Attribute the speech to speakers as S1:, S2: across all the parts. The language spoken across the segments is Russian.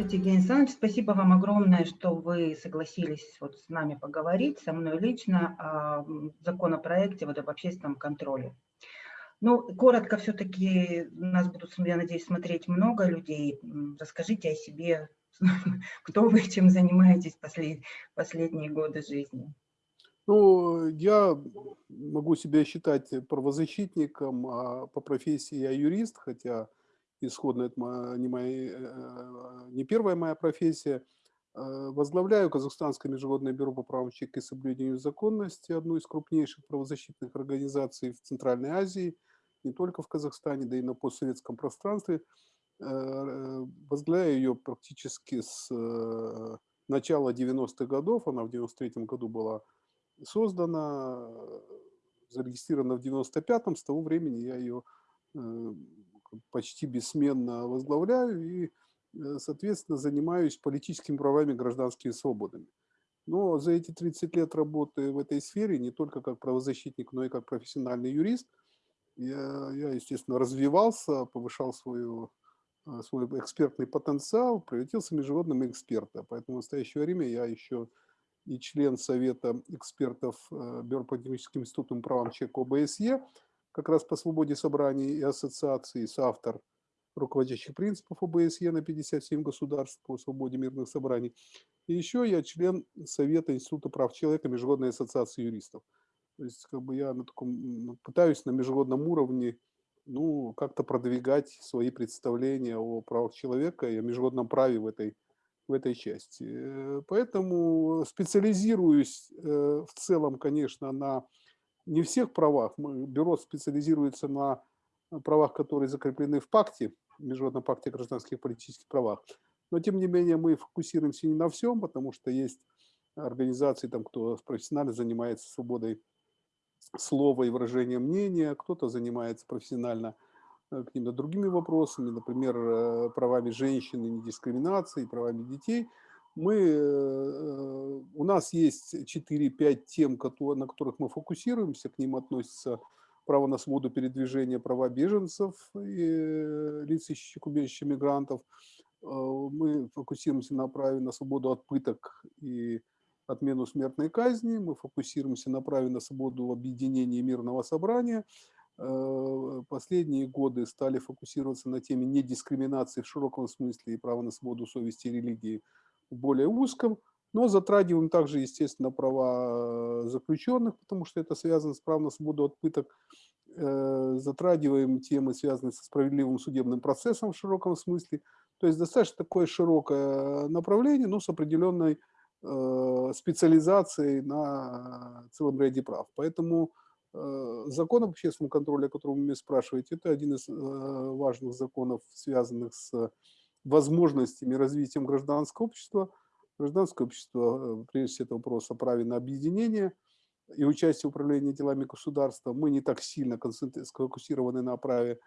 S1: Здравствуйте, Евгений Александрович. Спасибо вам огромное, что вы согласились вот с нами поговорить, со мной лично о законопроекте вот об общественном контроле. Ну, коротко все-таки нас будут, я надеюсь, смотреть много людей. Расскажите о себе, кто вы, чем занимаетесь послед, последние годы жизни.
S2: Ну, я могу себя считать правозащитником, а по профессии я юрист, хотя исходно это не, моя, э, не первая моя профессия. Э, возглавляю Казахстанское международное бюро по правам человека и соблюдению законности, одну из крупнейших правозащитных организаций в Центральной Азии, не только в Казахстане, да и на постсоветском пространстве. Э, возглавляю ее практически с начала 90-х годов, она в 93 году была создана, зарегистрирована в 95-м, с того времени я ее почти бессменно возглавляю и, э, соответственно, занимаюсь политическими правами, гражданскими свободами. Но за эти 30 лет работы в этой сфере, не только как правозащитник, но и как профессиональный юрист, я, я естественно, развивался, повышал свою, э, свой экспертный потенциал, превратился в международного эксперта. Поэтому в настоящее время я еще и член Совета экспертов э, Бюро по институтам правам человека ОБСЕ, как раз по свободе собраний и ассоциаций, соавтор руководящих принципов ОБСЕ на 57 государств по свободе мирных собраний. И еще я член Совета Института прав человека Международной ассоциации юристов. То есть как бы я на таком, пытаюсь на международном уровне ну, как-то продвигать свои представления о правах человека и о международном праве в этой, в этой части. Э, поэтому специализируюсь э, в целом, конечно, на не всех правах. Бюро специализируется на правах, которые закреплены в пакте, Международном пакте о гражданских и политических правах. Но, тем не менее, мы фокусируемся не на всем, потому что есть организации, там, кто профессионально занимается свободой слова и выражения мнения, кто-то занимается профессионально э, какими-то другими вопросами, например, э, правами женщин и недискриминацией, правами детей – мы, э, у нас есть 4-5 тем, на которых мы фокусируемся, к ним относятся право на свободу передвижения, права беженцев и э, лиц, ищущих убежище мигрантов. Э, мы фокусируемся на праве на свободу от пыток и отмену смертной казни. Мы фокусируемся на праве на свободу объединения мирного собрания. Последние годы стали фокусироваться на теме недискриминации в широком смысле и права на свободу совести и религии более узком, но затрагиваем также, естественно, права э, заключенных, потому что это связано с правом на свободу от пыток, э, затрагиваем темы, связанные со справедливым судебным процессом в широком смысле. То есть достаточно такое широкое направление, но с определенной э, специализацией на целом ряде прав. Поэтому закон об общественном контроле, о котором вы меня спрашиваете, это один из важных законов, связанных с возможностями развитием гражданского общества. Гражданское общество, э, прежде всего, это вопрос о праве на объединение и участие в управлении делами государства. Мы не так сильно сфокусированы на праве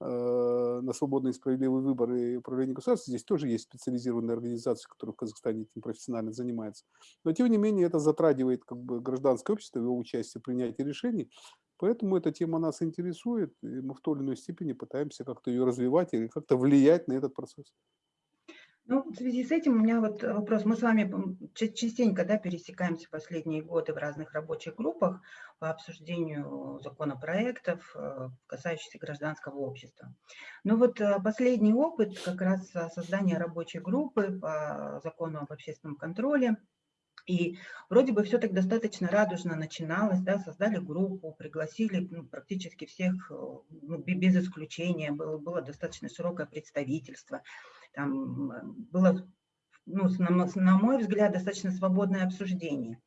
S2: э, на свободный и справедливый выбор и управление государством. Здесь тоже есть специализированные организации, которые в Казахстане этим профессионально занимаются. Но, тем не менее, это затрагивает как бы, гражданское общество, его участие в принятии решений. Поэтому эта тема нас интересует, и мы в той или иной степени пытаемся как-то ее развивать или как-то влиять на этот процесс.
S1: Ну, в связи с этим у меня вот вопрос. Мы с вами частенько да, пересекаемся последние годы в разных рабочих группах по обсуждению законопроектов, э, касающихся гражданского общества. Но вот э, последний опыт как раз создания рабочей группы по закону об общественном контроле – и вроде бы все так достаточно радужно начиналось, да, создали группу, пригласили ну, практически всех, э, ну, без исключения, было, было достаточно широкое представительство, там э, было, ну, на, на мой взгляд, достаточно свободное обсуждение.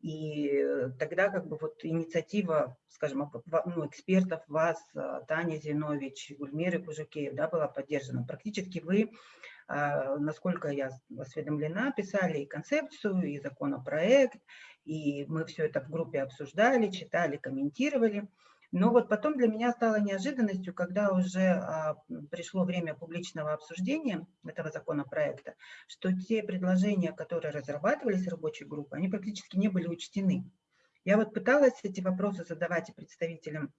S1: И э, тогда как бы вот инициатива, скажем, ну, экспертов вас, Таня Зинович, Гульмиры Кужукеев, да, была поддержана. Практически вы насколько я осведомлена, писали и концепцию, и законопроект, и мы все это в группе обсуждали, читали, комментировали. Но вот потом для меня стало неожиданностью, когда уже а, пришло время публичного обсуждения этого законопроекта, что те предложения, которые разрабатывались рабочей группой, они практически не были учтены. Я вот пыталась эти вопросы задавать и представителям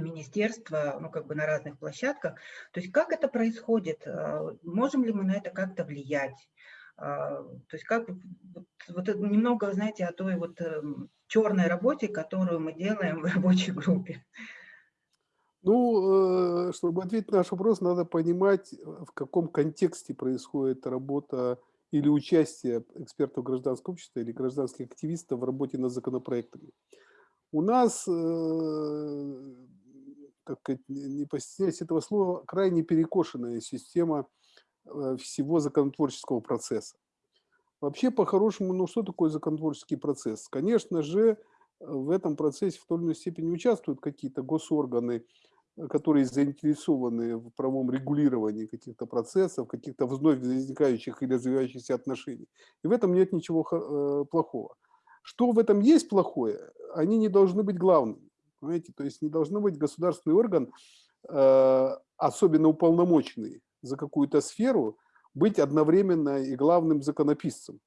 S1: министерства, ну, как бы на разных площадках. То есть как это происходит? Можем ли мы на это как-то влиять? То есть как вот, немного, знаете, о той вот эм, черной работе, которую мы делаем в рабочей группе.
S2: Ну, э, чтобы ответить на наш вопрос, надо понимать, в каком контексте происходит работа или участие экспертов гражданского общества или гражданских активистов в работе над законопроектами. У нас, э, сказать, не постесняясь этого слова, крайне перекошенная система всего законотворческого процесса. Вообще, по-хорошему, ну что такое законотворческий процесс? Конечно же, в этом процессе в той или иной степени участвуют какие-то госорганы, которые заинтересованы в правом регулировании каких-то процессов, каких-то вновь возникающих или развивающихся отношений. И в этом нет ничего э, плохого. Что в этом есть плохое, они не должны быть главными. Понимаете? То есть не должно быть государственный орган, э, особенно уполномоченный за какую-то сферу, быть одновременно и главным законописцем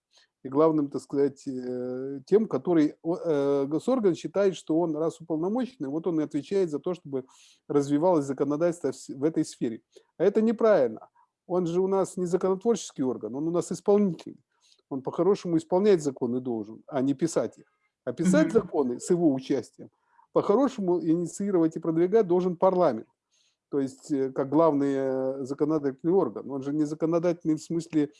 S2: и главным, так сказать, э, тем, который э, госорган считает, что он раз уполномоченный, вот он и отвечает за то, чтобы развивалось законодательство в этой сфере. А это неправильно. Он же у нас не законотворческий орган, он у нас исполнительный. Он по-хорошему исполнять законы должен, а не писать их. А писать законы с его участием по-хорошему инициировать и продвигать должен парламент. То есть э, как главный законодательный орган. Он же не законодательный в смысле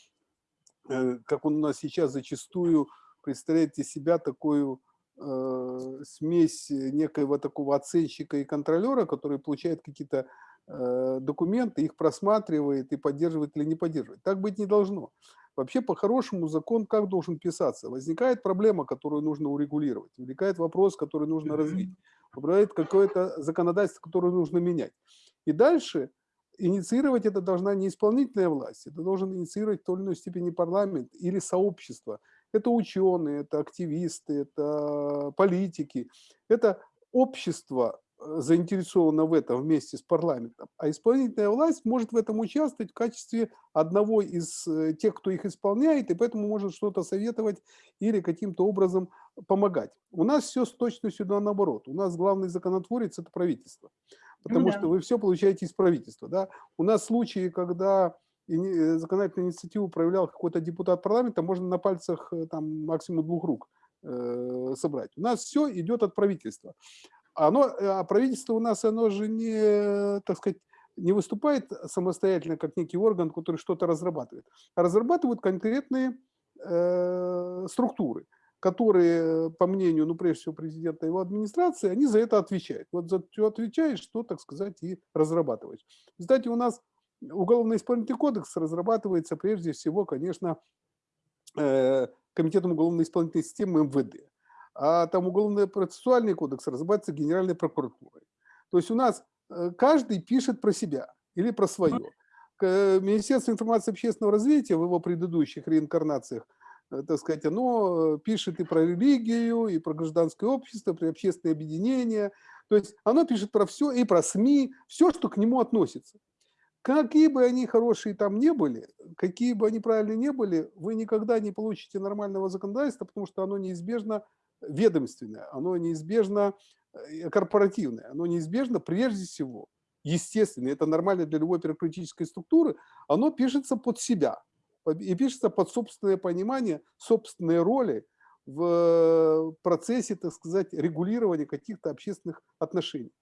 S2: Э, как он у нас сейчас зачастую представляет из себя такую э, смесь некоего такого оценщика и контролера, который получает какие-то э, документы, их просматривает и поддерживает или не поддерживает. Так быть не должно. Вообще, по-хорошему, закон как должен писаться? Возникает проблема, которую нужно урегулировать, возникает вопрос, который нужно развить, возникает какое-то законодательство, которое нужно менять. И дальше инициировать это должна не исполнительная власть, это должен инициировать в той или иной степени парламент или сообщество. Это ученые, это активисты, это политики, это общество э, заинтересовано в этом вместе с парламентом, а исполнительная власть может в этом участвовать в качестве одного из э, тех, кто их исполняет, и поэтому может что-то советовать или каким-то образом помогать. У нас все с точностью наоборот. У нас главный законотворец – это правительство потому ну, да. что вы все получаете из правительства. Да? У нас случаи, когда э, законодательную инициативу проявлял какой-то депутат парламента, можно на пальцах там, максимум двух рук собрать. У нас все идет от правительства. Оно, а правительство у нас, оно же не, так сказать, не выступает самостоятельно, как некий орган, который что-то разрабатывает, а разрабатывают конкретные э, структуры которые, по мнению, ну, прежде всего, президента и его администрации, они за это отвечают. Вот за что отвечаешь, что, так сказать, и разрабатываешь. Кстати, у нас уголовно-исполнительный кодекс разрабатывается прежде всего, конечно, э, Комитетом уголовно-исполнительной системы МВД. А там уголовно-процессуальный кодекс разрабатывается Генеральной прокуратурой. То есть у нас э, каждый пишет про себя или про свое. Министерство информации и общественного развития в его предыдущих реинкарнациях Э, так сказать, оно пишет и про религию, и про гражданское общество, про общественные объединения. То есть оно пишет про все, и про СМИ, все, что к нему относится. Какие бы они хорошие там не были, какие бы они правильные не были, вы никогда не получите нормального законодательства, потому что оно неизбежно ведомственное, оно неизбежно э, корпоративное, оно неизбежно прежде всего, естественно, это нормально для любой бюрократической структуры, оно пишется под себя и пишется под собственное понимание, собственные роли в процессе, так сказать, регулирования каких-то общественных отношений.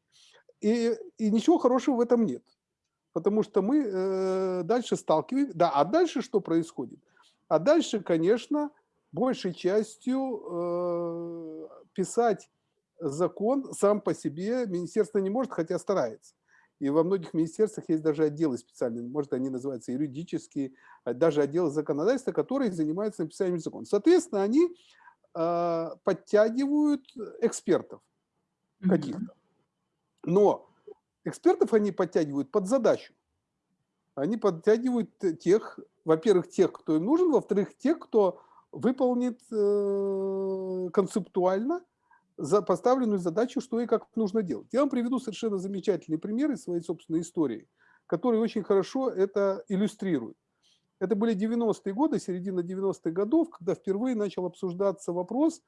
S2: И, и ничего хорошего в этом нет. Потому что мы э, дальше сталкиваемся. Да, а дальше что происходит? А дальше, конечно, большей частью э, писать закон сам по себе министерство не может, хотя старается. И во многих министерствах есть даже отделы специальные, может, они называются юридические, а даже отделы законодательства, которые занимаются написанием закона. Соответственно, они э, подтягивают экспертов каких-то. Но экспертов они подтягивают под задачу. Они подтягивают тех, во-первых, тех, кто им нужен, во-вторых, тех, кто выполнит э, концептуально за поставленную задачу, что и как нужно делать. Я вам приведу совершенно замечательный пример из своей собственной истории, который очень хорошо это иллюстрирует. Это были 90-е годы, середина 90-х годов, когда впервые начал обсуждаться вопрос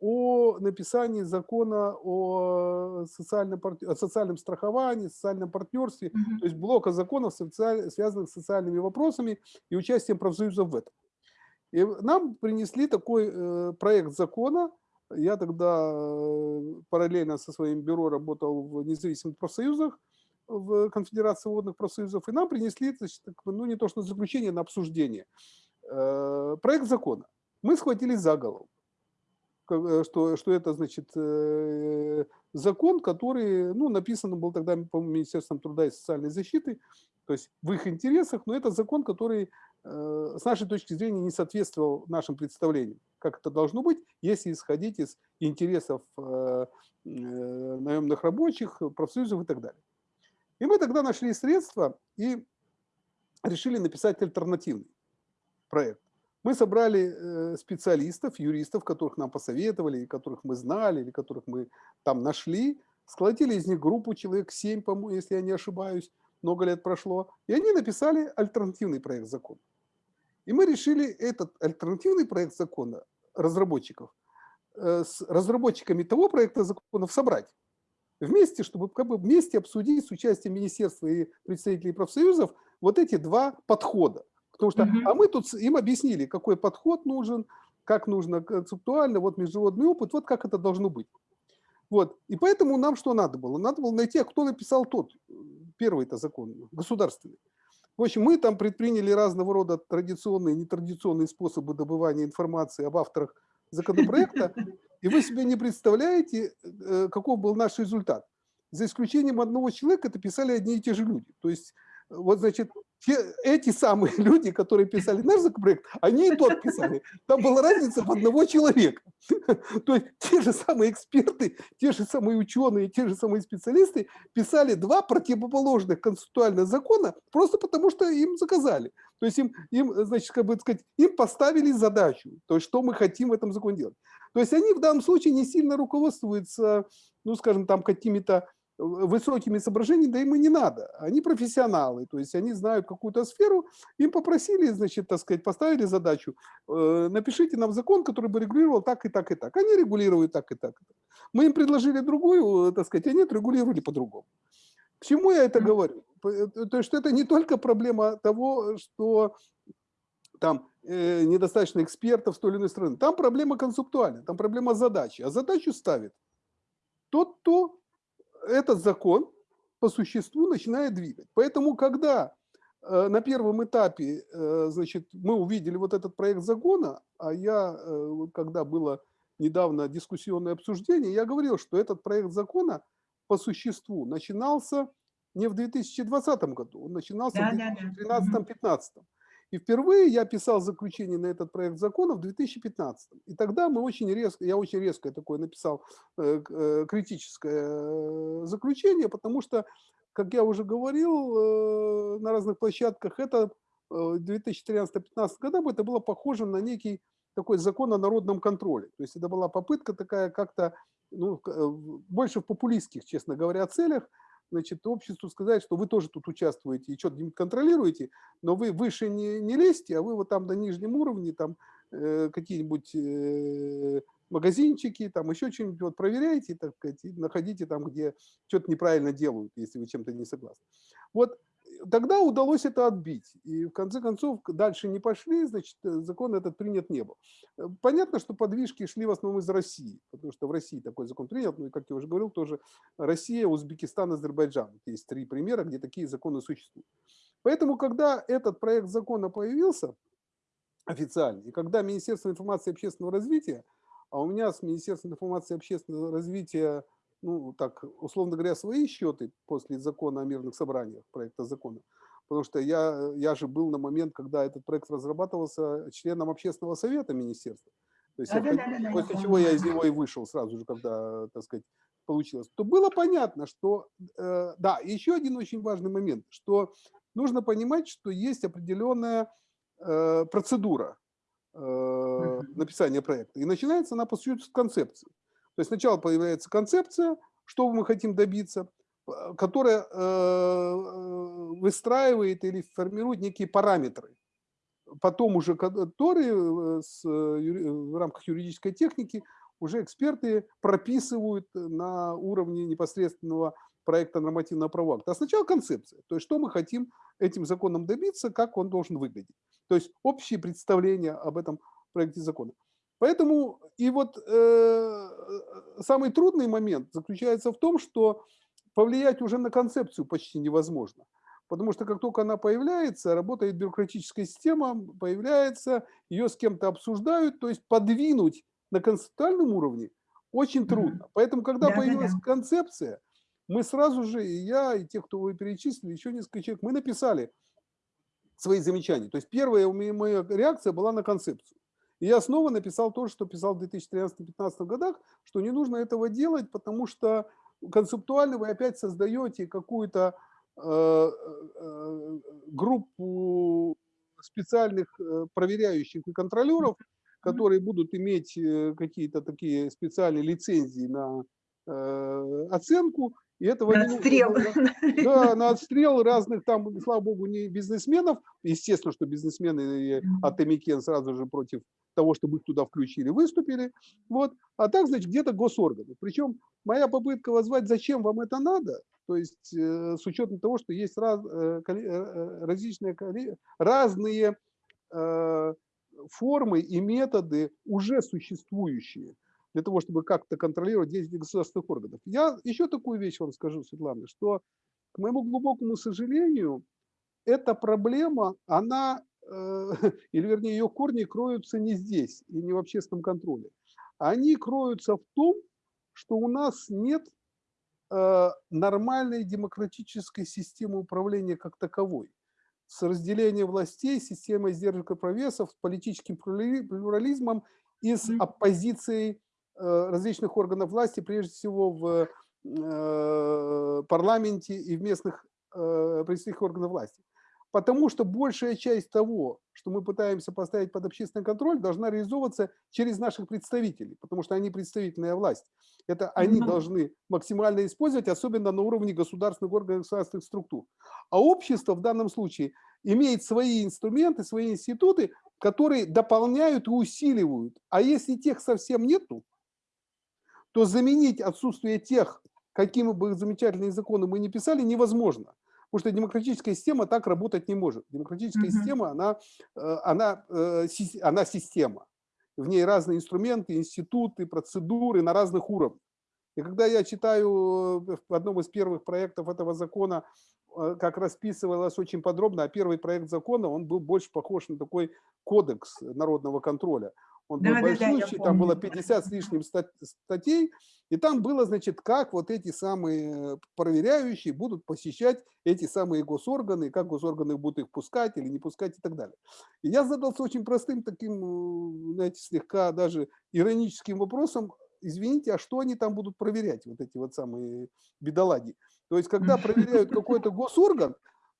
S2: о написании закона о о социальном, о социальном страховании, социальном партнерстве,
S1: Mm -hmm.
S2: то есть блока законов, связанных с социальными вопросами и участием профсоюзов в этом. И нам принесли такой э, проект закона. Я тогда э, параллельно со своим бюро работал в независимых профсоюзах, в Конфедерации водных профсоюзов, и нам принесли, ну не то что заключение, на обсуждение. Э, проект закона. Мы схватились за голову, что, что это, значит, закон, который, ну, написан был тогда, по Министерством труда и социальной защиты, то есть в их интересах, но это закон, который Э, с нашей точки зрения не соответствовал нашим представлениям, как это должно быть, если исходить из интересов э, э, наемных рабочих, профсоюзов и так далее. И мы тогда нашли средства и решили написать альтернативный проект. Мы собрали специалистов, юристов, которых нам посоветовали, которых мы знали, или которых мы там нашли, сколотили из них группу человек 7, по-моему, если я не ошибаюсь, много лет прошло, и они написали альтернативный проект закона. И мы решили этот альтернативный проект закона разработчиков э, с разработчиками того проекта законов собрать вместе, чтобы как бы вместе обсудить с участием министерства и представителей профсоюзов вот эти два подхода. Потому что, а мы тут им объяснили, какой подход нужен, как нужно концептуально, вот международный опыт, вот как это должно быть. Вот. И поэтому нам что надо было? Надо было найти, а кто написал тот, первый-то закон, государственный. В общем, мы там предприняли разного рода традиционные и нетрадиционные способы добывания информации об авторах законопроекта, и вы себе не представляете, э, каков был наш результат. За исключением одного человека это писали одни и те же люди. То есть, вот, значит, те, эти самые люди, которые писали наш законопроект, они и тот писали. Там была разница в одного человека. То есть те же самые эксперты, те же самые ученые, те же самые специалисты писали два противоположных концептуальных закона просто потому, что им заказали. То есть им, им, значит, как бы сказать, им поставили задачу, то есть что мы хотим в этом законе делать. То есть они в данном случае не сильно руководствуются, ну, скажем, там какими-то высокими соображениями, да им и не надо. Они профессионалы, то есть они знают какую-то сферу, им попросили, значит, так сказать, поставили задачу, э, напишите нам закон, который бы регулировал так и так и так. Они регулируют так и так. Мы им предложили другую, так сказать, они отрегулировали по-другому. К чему я это говорю? Э, то есть, что это не только проблема того, что там э, недостаточно экспертов с той или иной стороны. Там проблема концептуальная, там проблема задачи. А задачу ставит тот, кто этот закон по существу начинает двигать. Поэтому, когда э, на первом этапе, э, значит, мы увидели вот этот проект закона, а я, э, когда было недавно дискуссионное обсуждение, я говорил, что этот проект закона по существу начинался не в 2020 году, он начинался да, в 2013-2015. Да, да. И впервые я писал заключение на этот проект закона в 2015. И тогда мы очень резко, я очень резко такое написал э, э, критическое э, заключение, потому что, как я уже говорил на разных площадках, это 2013-2015 года это было похоже на некий такой закон о народном контроле. То есть это была попытка такая как-то, ну, больше в популистских, честно говоря, целях, значит, обществу сказать, что вы тоже тут участвуете и что-то контролируете, но вы выше не, не лезьте, а вы вот там на нижнем уровне, там э, какие-нибудь э, магазинчики, там еще что-нибудь вот проверяете, так сказать, находите там, где что-то неправильно делают, если вы чем-то не согласны. Вот тогда удалось это отбить. И в конце концов дальше не пошли, значит, э, закон этот принят не был. Э, понятно, что подвижки шли в основном из России, потому что в России такой закон принят, ну и, как я уже говорил, тоже Россия, Узбекистан, Азербайджан. Есть три примера, где такие законы существуют. Поэтому, когда этот проект закона появился официально, и когда Министерство информации и общественного развития, а у меня с Министерством информации и общественного развития ну, так, условно говоря, свои счеты после закона о мирных собраниях, проекта закона. Потому что я, я же был на момент, когда этот проект разрабатывался членом общественного совета министерства. То есть, да, я, да, да, после да, чего я из него и вышел сразу же, когда, так сказать, получилось. То было понятно, что, э, да, еще один очень важный момент, что нужно понимать, что есть определенная э, процедура э, написания проекта. И начинается она, по сути, с концепции. То есть сначала появляется концепция, что мы хотим добиться, э, которая э, выстраивает или формирует некие параметры. Потом уже которые э, в рамках юридической техники уже эксперты прописывают на уровне непосредственного проекта нормативного правового акта. А сначала концепция, то есть что мы хотим этим законом добиться, как он должен выглядеть. То есть общее представление об этом проекте закона. Поэтому и вот э, самый трудный момент заключается в том, что повлиять уже на концепцию почти невозможно. Потому что как только она появляется, работает бюрократическая система, появляется, ее с кем-то обсуждают, то есть подвинуть на концептуальном уровне очень трудно. Поэтому, когда да, появилась да, да. концепция, мы сразу же, и я, и те, кто вы перечислили, еще несколько человек, мы написали свои замечания. То есть первая моя реакция была на концепцию. И я снова написал то, что писал в 2013-2015 годах, что не нужно этого делать, потому что концептуально вы опять создаете какую-то э, э, группу специальных э, проверяющих и контролеров, которые будут иметь э, какие-то такие специальные лицензии на э, оценку, и этого
S1: на
S2: не
S1: отстрел.
S2: Нужно, да, на отстрел разных там, слава богу, не бизнесменов. Естественно, что бизнесмены от Эмикен сразу же против того, чтобы их туда включили, выступили. Вот. А так, значит, где-то госорганы. Причем моя попытка возвать, зачем вам это надо, то есть э, с учетом того, что есть раз, э, э, различные, разные формы и методы уже существующие для того, чтобы как-то контролировать действия государственных органов. Я еще такую вещь вам скажу, Светлана, что, к моему глубокому сожалению, эта проблема, она, э, или вернее ее корни кроются не здесь и не в общественном контроле. Они кроются в том, что у нас нет э, нормальной демократической системы управления как таковой с разделением властей, системой сдержек и провесов, с политическим плюрализмом и с оппозицией различных органов власти, прежде всего в э, парламенте и в местных э, представительных органах власти. Потому что большая часть того, что мы пытаемся поставить под общественный контроль, должна реализовываться через наших представителей, потому что они представительная власть. Это они mm -hmm. должны максимально использовать, особенно на уровне государственных органов государственных структур. А общество в данном случае имеет свои инструменты, свои институты, которые дополняют и усиливают. А если тех совсем нету, то заменить отсутствие тех, какими бы замечательные законы мы не писали, невозможно. Потому что демократическая система так работать не может. Демократическая mm -hmm. система, она, э, она, э, она система. В ней разные инструменты, институты, процедуры на разных уровнях. И когда я читаю э, в одном из первых проектов этого закона, как расписывалось очень подробно, а первый проект закона, он был больше похож на такой кодекс народного контроля. Он был да, большущий, да, там было 50 с лишним статей, и там было, значит, как вот эти самые проверяющие будут посещать эти самые госорганы, как госорганы будут их пускать или не пускать и так далее. И я задался очень простым таким, знаете, слегка даже ироническим вопросом, извините, а что они там будут проверять, вот эти вот самые бедолаги? То есть, когда проверяют какой-то госорган,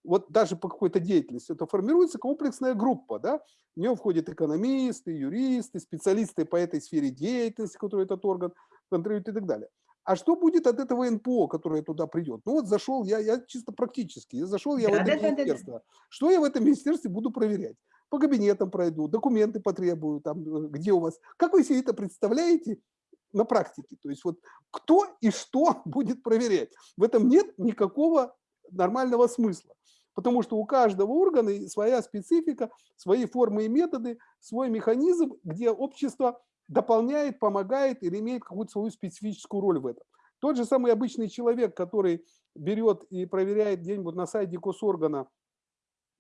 S2: вот даже по какой-то деятельности, это формируется комплексная группа, да, в нее входят экономисты, юристы, специалисты по этой сфере деятельности, который этот орган контролирует и так далее. А что будет от этого НПО, которое туда придет? Ну вот зашел я, я чисто практически, я зашел я да, в это да, министерство. Да, да. Что я в этом министерстве буду проверять? По кабинетам пройду, документы потребую, там, э, где у вас. Как вы себе это представляете на практике? То есть вот кто и что будет проверять? В этом нет никакого нормального смысла. Потому что у каждого органа своя специфика, свои формы и методы, свой механизм, где общество дополняет, помогает или имеет какую-то свою специфическую роль в этом. Тот же самый обычный человек, который берет и проверяет где-нибудь на сайте госоргана,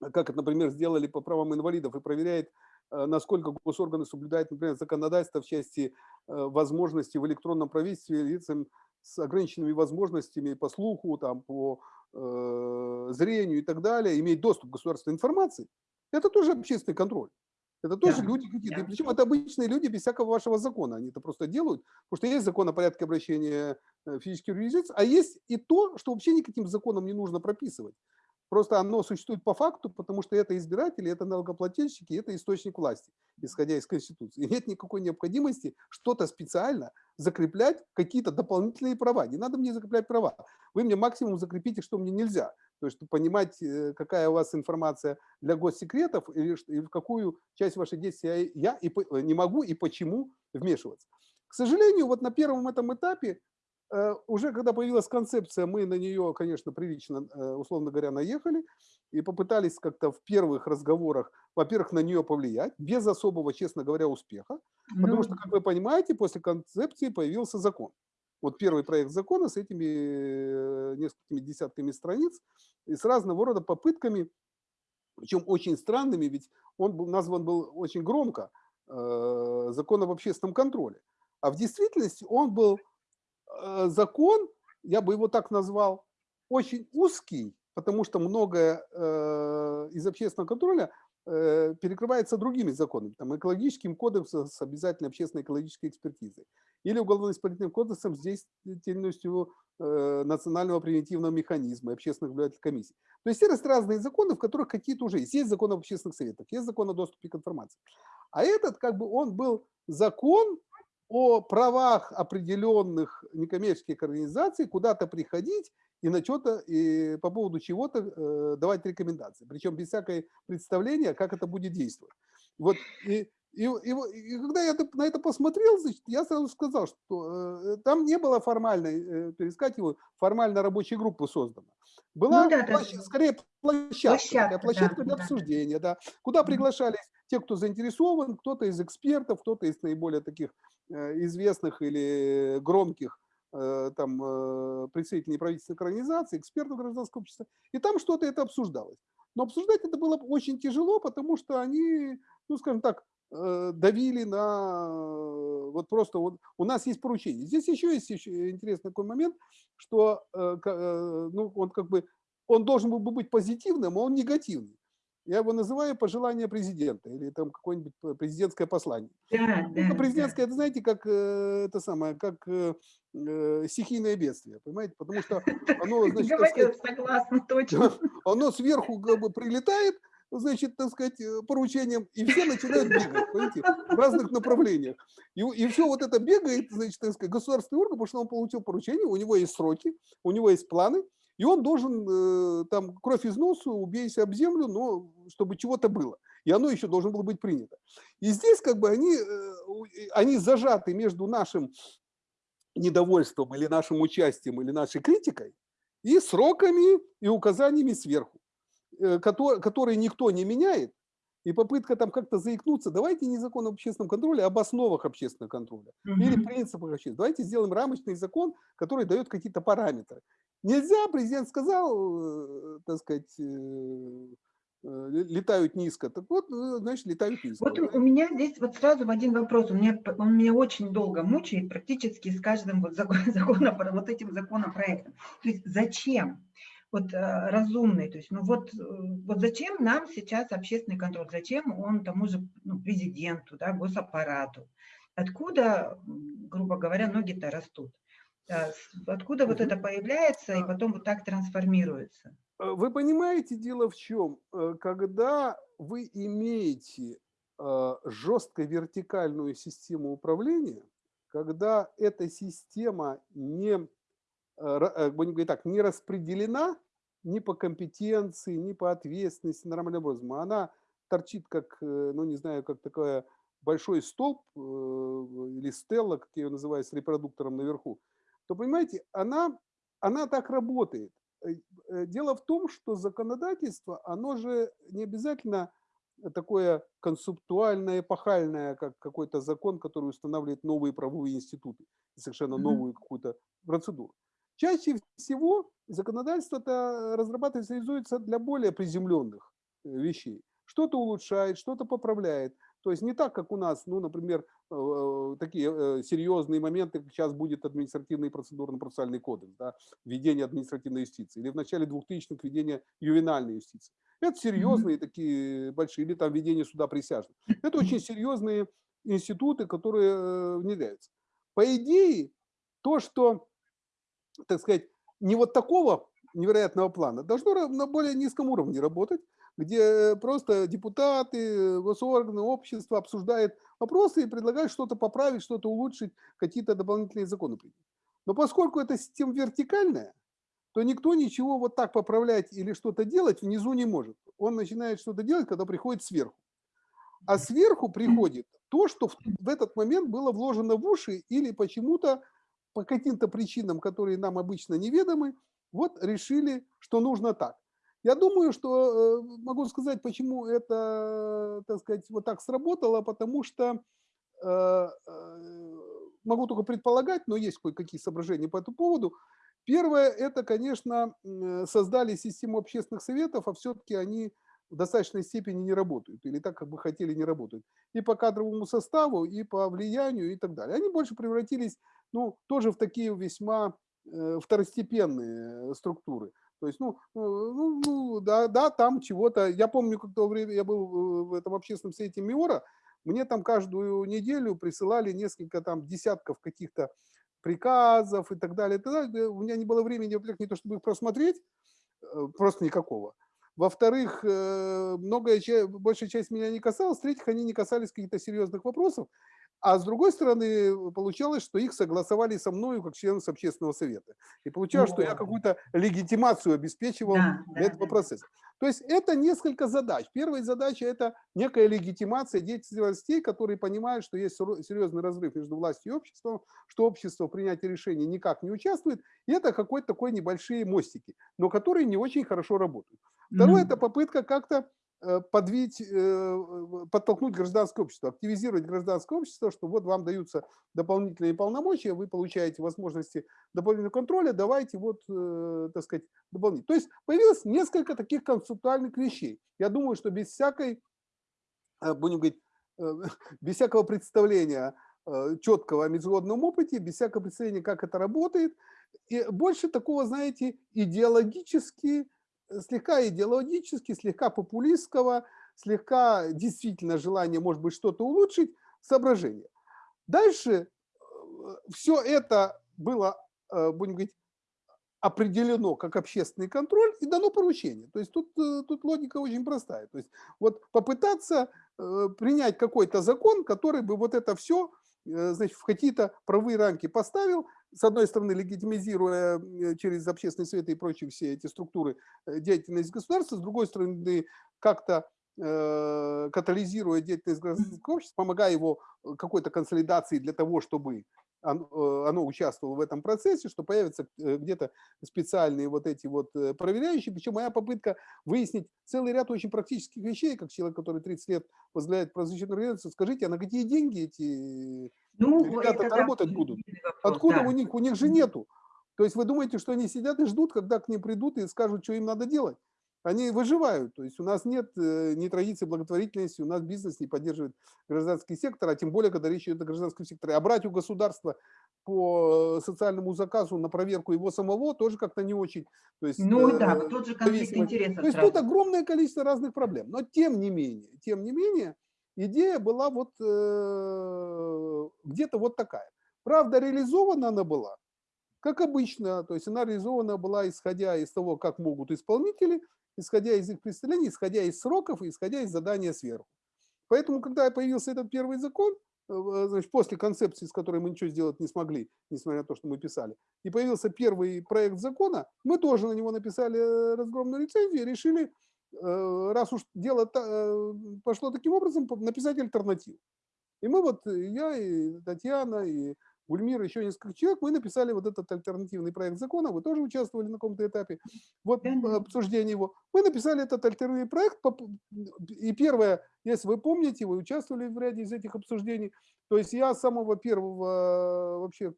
S2: как это, например, сделали по правам инвалидов, и проверяет, э, насколько госорганы соблюдают, например, законодательство в части э, возможности в электронном правительстве лицам с ограниченными возможностями по слуху, там, по зрению и так далее, иметь доступ к государственной информации, это тоже общественный контроль. Это тоже да, люди какие-то. Да. Причем это обычные люди без всякого вашего закона. Они это просто делают, потому что есть закон о порядке обращения э, физических лиц, а есть и то, что вообще никаким законом не нужно прописывать. Просто оно существует по факту, потому что это избиратели, это налогоплательщики, это источник власти, исходя из Конституции. И нет никакой необходимости что-то специально закреплять, какие-то дополнительные права. Не надо мне закреплять права. Вы мне максимум закрепите, что мне нельзя. То есть понимать, э, какая у вас информация для госсекретов и в какую часть вашей действия я и не могу и почему вмешиваться. К сожалению, вот на первом этом этапе, э, уже когда появилась концепция, мы на нее, конечно, прилично, э, условно говоря, наехали и попытались как-то в первых разговорах, во-первых, на нее повлиять, без особого, честно говоря, успеха. Потому
S1: Ну,
S2: что, как вы понимаете, после концепции появился закон. Вот первый проект закона с этими э, несколькими десятками страниц и с разного рода попытками, причем очень странными, ведь он был назван был очень громко э, закон об общественном контроле. А в действительности он был э, закон, я бы его так назвал, очень узкий, потому что многое э, из общественного контроля э, перекрывается другими законами, там, экологическим кодексом с обязательной общественной экологической экспертизой или уголовно-исполнительным кодексом с деятельностью э, национального превентивного механизма и общественных наблюдательных комиссий. То есть есть разные законы, в которых какие-то уже есть. Есть закон об общественных советах, есть закон о доступе к информации. А этот, как бы, он был закон о правах определенных некоммерческих организаций куда-то приходить и на что-то, и по поводу чего-то э, давать рекомендации. Причем без всякой представления, как это будет действовать. Вот, и, и, и, и когда я на это посмотрел, значит, я сразу сказал, что э, там не было формальной, э, его, формально рабочей группы создана. Была
S1: ну да,
S2: площадь,
S1: там
S2: скорее площадка,
S1: площадка,
S2: площадка
S1: да,
S2: для
S1: да.
S2: обсуждения, да, куда приглашались те, кто заинтересован, кто-то из экспертов, кто-то из наиболее таких известных или громких э, там э, представителей неправительственных организаций, экспертов гражданского общества, и там что-то это обсуждалось. Но обсуждать это было очень тяжело, потому что они, ну, скажем так, э, давили на э, вот просто вот у нас есть поручение. Здесь еще есть еще интересный такой момент, что э, э, ну он как бы он должен был бы быть позитивным, а он негативный. Я его называю пожелание президента или там какое-нибудь президентское послание.
S1: Да,
S2: Ну,
S1: да,
S2: президентское, это знаете, как э, это самое, как э, э, стихийное бедствие, понимаете? Потому что оно, значит, так сказать,
S1: согласна, точно.
S2: оно сверху как бы прилетает, значит, так сказать, э, поручением, и все начинают бегать, понимаете, в разных направлениях. И, и все вот это бегает, значит, так сказать, государственный орган, потому что он получил поручение, у него есть сроки, у него есть планы, и он должен э, там кровь из носу, убейся об землю, но чтобы чего-то было. И оно еще должно было быть принято. И здесь как бы они, э, они зажаты между нашим недовольством или нашим участием или нашей критикой и сроками и указаниями сверху, э, кото- которые никто не меняет, и попытка там как-то заикнуться, давайте не закон об общественном контроле, а об основах общественного контроля или
S1: Мгм.
S2: принципах общественного. Давайте сделаем рамочный закон, который дает какие-то параметры. Нельзя, президент сказал, э, так сказать, летают низко. Так вот, э, значит, летают низко.
S1: Вот у меня здесь вот сразу один вопрос, у меня, он меня очень долго мучает, практически с каждым вот закон, законопро- вот этим законопроектом. То есть зачем? Вот э, разумный, то есть, ну вот, э, вот зачем нам сейчас общественный контроль, зачем он тому же ну, президенту, да, госаппарату? Откуда, грубо говоря, ноги-то растут? Э, Откуда вот это появляется и потом вот так трансформируется?
S2: Э, Вы понимаете, дело в чем? Э, Когда вы имеете э, жестко вертикальную систему управления, когда эта система не, э, будем говорить так, не распределена ни по компетенции, ни по ответственности нормальным образом, а она торчит как, ну не знаю, как такая большой столб или стелла, как я ее называю, с репродуктором наверху, то, понимаете, она, она так работает. Э, э, Дело в том, что законодательство, оно же не обязательно такое концептуальное, эпохальное, как какой-то закон, который устанавливает новые правовые институты, совершенно новую какую-то процедуру. Чаще всего законодательство это разрабатывается, реализуется для более приземленных э, вещей. Что-то улучшает, что-то поправляет. То есть не так, как у нас, ну, например, такие э, серьезные моменты, как сейчас будет административный процедурно-процессуальный кодекс, да, введение административной юстиции, или в начале 2000-х введение ювенальной юстиции. Это серьезные такие большие, или там введение суда присяжных. Это очень серьезные институты, которые э, внедряются. По идее, то, что, так сказать, не вот такого невероятного плана, должно на более низком уровне работать, где просто депутаты, госорганы, общество обсуждают вопросы и предлагают что-то поправить, что-то улучшить, какие-то дополнительные законы принять. Но поскольку эта система вертикальная, то никто ничего вот так поправлять или что-то делать внизу не может. Он начинает что-то делать, когда приходит сверху. а сверху приходит то, что в, в этот момент было вложено в уши или почему-то по каким-то причинам, которые нам обычно неведомы, вот решили, что нужно так. Я думаю, что э, могу сказать, почему это, так сказать, вот так сработало, потому что э, э, могу только предполагать, но есть кое-какие соображения по этому поводу. Первое, это, конечно, создали систему общественных советов, а все-таки они в достаточной степени не работают, или так, как бы хотели, не работают. И по кадровому составу, и по влиянию, и так далее. Они больше превратились, ну, тоже в такие весьма второстепенные структуры. То есть, ну, ну, ну да, да, там чего-то. Я помню, как то время я был в этом общественном совете МИОРа, мне там каждую неделю присылали несколько там десятков каких-то приказов и так далее. И. У меня не было времени, во-первых, не то чтобы их просмотреть, э, просто никакого. Во-вторых, э, многое, большая часть меня не касалась. В-третьих, они не касались каких-то серьезных вопросов. А с другой стороны, получалось, что их согласовали со мной как членом общественного совета. И получалось, что я какую-то легитимацию обеспечивал да, для да, этого да. процесса. То есть это несколько задач. Первая задача – это некая легитимация деятельности властей, которые понимают, что есть серьезный разрыв между властью и обществом, что общество в принятии решений никак не участвует. И это какой-то такой небольшие мостики, но которые не очень хорошо работают. Второе – это попытка как-то Э, подвить, э, подтолкнуть гражданское общество, активизировать гражданское общество, что вот вам даются дополнительные полномочия, вы получаете возможности дополнительного контроля, давайте вот, э, так сказать, дополнительно. То есть появилось несколько таких концептуальных вещей. Я думаю, что без всякой, будем говорить, без всякого представления четкого о международном опыте, без всякого представления, как это работает, и больше такого, знаете, идеологически слегка идеологически, слегка популистского, слегка действительно желание, может быть, что-то улучшить, соображение. Дальше э, все это было, э, будем говорить, определено как общественный контроль и дано поручение. То есть тут, э, тут логика очень простая. То есть вот попытаться принять какой-то закон, который бы вот это все значит, в какие-то правые рамки поставил, с одной стороны, легитимизируя э, через общественные советы и прочие все эти структуры э, деятельность государства, с другой стороны, как-то э, катализируя деятельность гражданского общества, помогая его какой-то консолидации для того, чтобы оно участвовало в этом процессе, что появятся где-то специальные вот эти вот проверяющие. Причем моя попытка выяснить целый ряд очень практических вещей, как человек, который 30 лет возглавляет правозащитную организацию, скажите, а на какие деньги эти ну, ребята это, работать будут. Вопрос, Откуда да. у них? У них же нету. То есть вы думаете, что они сидят и ждут, когда к ним придут и скажут, что им надо делать? Они выживают. То есть у нас нет э, ни традиции благотворительности, у нас бизнес не поддерживает гражданский сектор, а тем более, когда речь идет о гражданском секторе. А брать у государства по социальному заказу на проверку его самого тоже как-то не очень. То есть,
S1: ну э, да, тот же конфликт интересов.
S2: То есть сразу. тут огромное количество разных проблем. Но тем не менее, тем не менее, идея была вот э, где-то вот такая. Правда, реализована она была, как обычно, то есть она реализована была, исходя из того, как могут исполнители, исходя из их представлений, исходя из сроков исходя из задания сверху. Поэтому, когда появился этот первый закон, э, значит, после концепции, с которой мы ничего сделать не смогли, несмотря на то, что мы писали, и появился первый проект закона, мы тоже на него написали э, разгромную рецензию и решили раз уж дело э, пошло таким образом, написать альтернативу. И мы вот, э, я и Татьяна, и Гульмир, еще несколько человек, мы написали вот этот альтернативный проект закона, вы тоже участвовали на каком-то этапе, вот обсуждение его. Мы написали этот альтернативный проект, и первое, если вы помните, вы участвовали в ряде из этих обсуждений, то есть я с самого первого, вообще,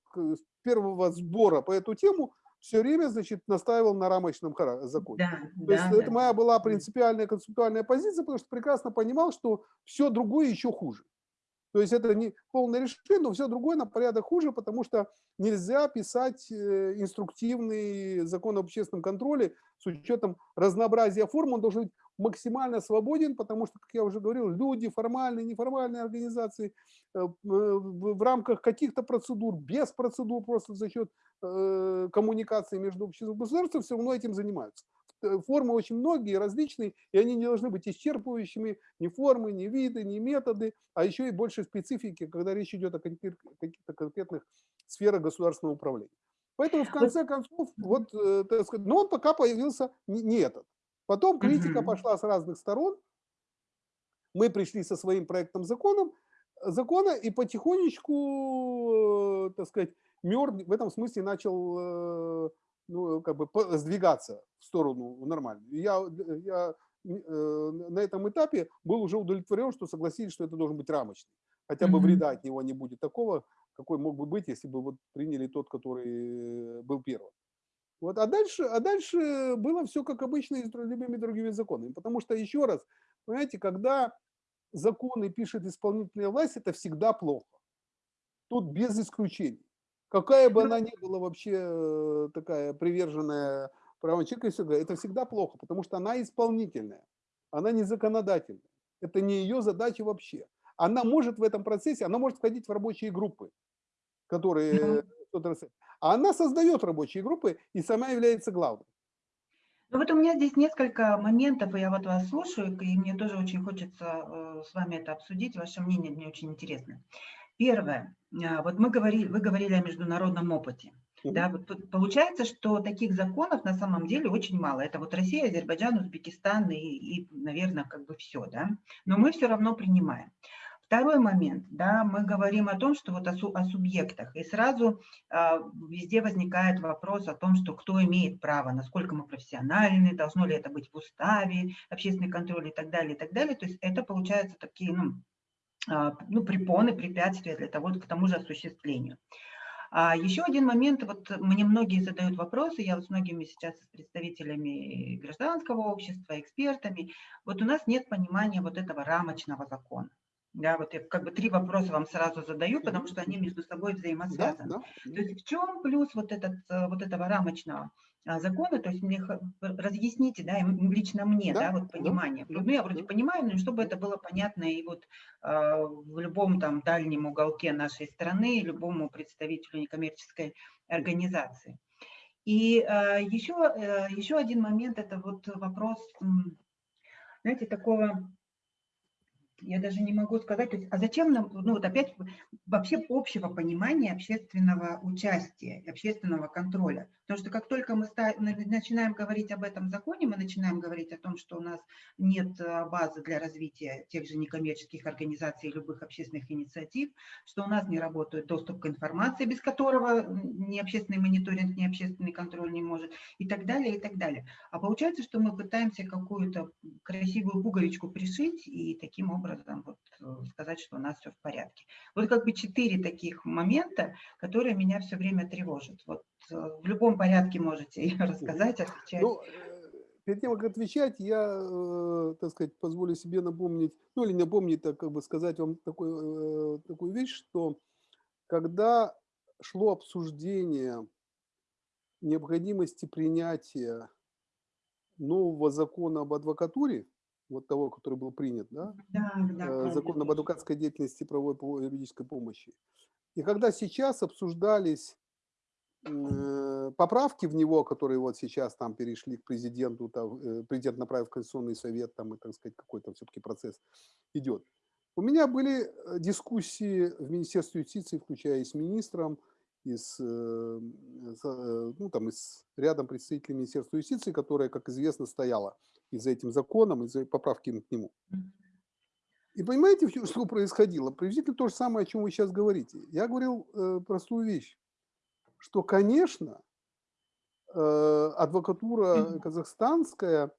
S2: первого сбора по эту тему все время, значит, настаивал на рамочном законе. Да, То да, есть да. это моя была принципиальная концептуальная позиция, потому что прекрасно понимал, что все другое еще хуже. То есть это не полное решение, но все другое на порядок хуже, потому что нельзя писать э, инструктивный закон об общественном контроле с учетом разнообразия форм. Он должен быть максимально свободен, потому что, как я уже говорил, люди, формальные, неформальные организации, э, в рамках каких-то процедур, без процедур, просто за счет э, коммуникации между обществом и государством, все равно этим занимаются. Э, формы очень многие, различные, и они не должны быть исчерпывающими, ни формы, ни виды, ни методы, а еще и больше специфики, когда речь идет о каких-то конкретных сферах государственного управления. Поэтому в конце концов, вот, э, так сказать, но он пока появился не, не этот. Потом критика пошла с разных сторон, Мы пришли со своим проектом законом, закона и потихонечку, так сказать, мёртв в этом смысле начал ну, как бы сдвигаться в сторону нормальную. Я, я на этом этапе был уже удовлетворен, что согласились, что это должен быть рамочный. Хотя бы вреда от него не будет такого, какой мог бы быть, если бы вот приняли тот, который был первым. Вот, а, дальше, а дальше было все как обычно и с любыми другими законами. Потому что, еще раз, понимаете, когда законы пишет исполнительная власть, это всегда плохо. Тут без исключений. Какая бы она ни была вообще э, такая приверженная правам человека, это всегда плохо, потому что она исполнительная, она не законодательная. Это не ее задача вообще. Она может в этом процессе, она может входить в рабочие группы, которые а она создает рабочие группы и сама является главной.
S1: Ну вот у меня здесь несколько моментов, и я вот вас слушаю, и мне тоже очень хочется э, с вами это обсудить, ваше мнение мне очень интересно. Первое, а, вот мы говорили, вы говорили о международном опыте. Да, вот получается, что таких законов на самом деле очень мало. Это вот Россия, Азербайджан, Узбекистан и, и наверное, как бы все, да. Но мы все равно принимаем. Второй момент, да, мы говорим о том, что вот о, о субъектах, и сразу э, везде возникает вопрос о том, что кто имеет право, насколько мы профессиональны, должно ли это быть в уставе, общественный контроль и так далее, и так далее. То есть это получается такие, ну, ну препоны, препятствия для того, к тому же осуществлению. А еще один момент, вот мне многие задают вопросы, я вот с многими сейчас с представителями гражданского общества, экспертами, вот у нас нет понимания вот этого рамочного закона. Да, вот я как бы три вопроса вам сразу задаю, потому что они между собой взаимосвязаны. Да, да. То есть в чем плюс вот, этот, вот этого рамочного а, закона, то есть мне разъясните, да, лично мне, да, да вот понимание. Да, ну, я вроде понимаю, но чтобы это было понятно и вот э, в любом там дальнем уголке нашей страны, любому представителю некоммерческой организации. И э, еще, э, еще один момент, это вот вопрос, знаете, такого я даже не могу сказать, то есть, а зачем нам, ну вот опять вообще общего понимания общественного участия, общественного контроля. Потому что как только мы начинаем говорить об этом законе, мы начинаем говорить о том, что у нас нет а, базы для развития тех же некоммерческих организаций, любых общественных инициатив, что у нас не работает доступ к информации, без которого ни общественный мониторинг, ни общественный контроль не может, и так далее, и так далее. А получается, что мы пытаемся какую-то красивую пуговичку пришить и таким образом вот э, сказать, что у нас все в порядке. Вот как бы четыре таких момента, которые меня все время тревожат. Вот э, в любом порядке можете рассказать, отвечать. Ну,
S2: э, перед тем, как отвечать, я, так сказать, позволю себе напомнить, ну или напомнить, так как бы сказать вам такой, э, такую вещь, что когда шло обсуждение необходимости принятия нового закона об адвокатуре, вот того, который был принят, да? Да, да. Закон об адвокатской деятельности и правовой юридической помощи. И когда сейчас обсуждались Э, поправки в него, которые вот сейчас там перешли к президенту, там, э, президент направил в Конституционный совет, там, и, так сказать, какой-то все-таки процесс идет. У меня были э, дискуссии в Министерстве юстиции, включая и с министром, и с, ну, там, и с рядом представителей Министерства юстиции, которая, как известно, стояла и за этим законом, и за поправки к нему. И понимаете, что происходило? Приблизительно то же самое, о чем вы сейчас говорите. Я говорил э, простую вещь что, конечно, э, адвокатура казахстанская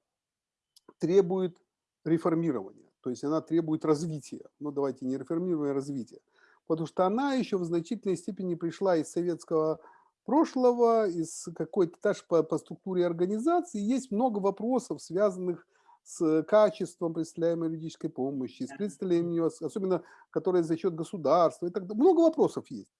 S2: требует реформирования, то есть она требует развития. Ну, давайте не реформирования, а развития. Потому что она еще в значительной степени пришла из советского прошлого, из какой-то даже по, по структуре организации. Есть много вопросов, связанных с качеством представляемой юридической помощи, с представлением, особенно которые за счет государства и так далее. Много вопросов есть.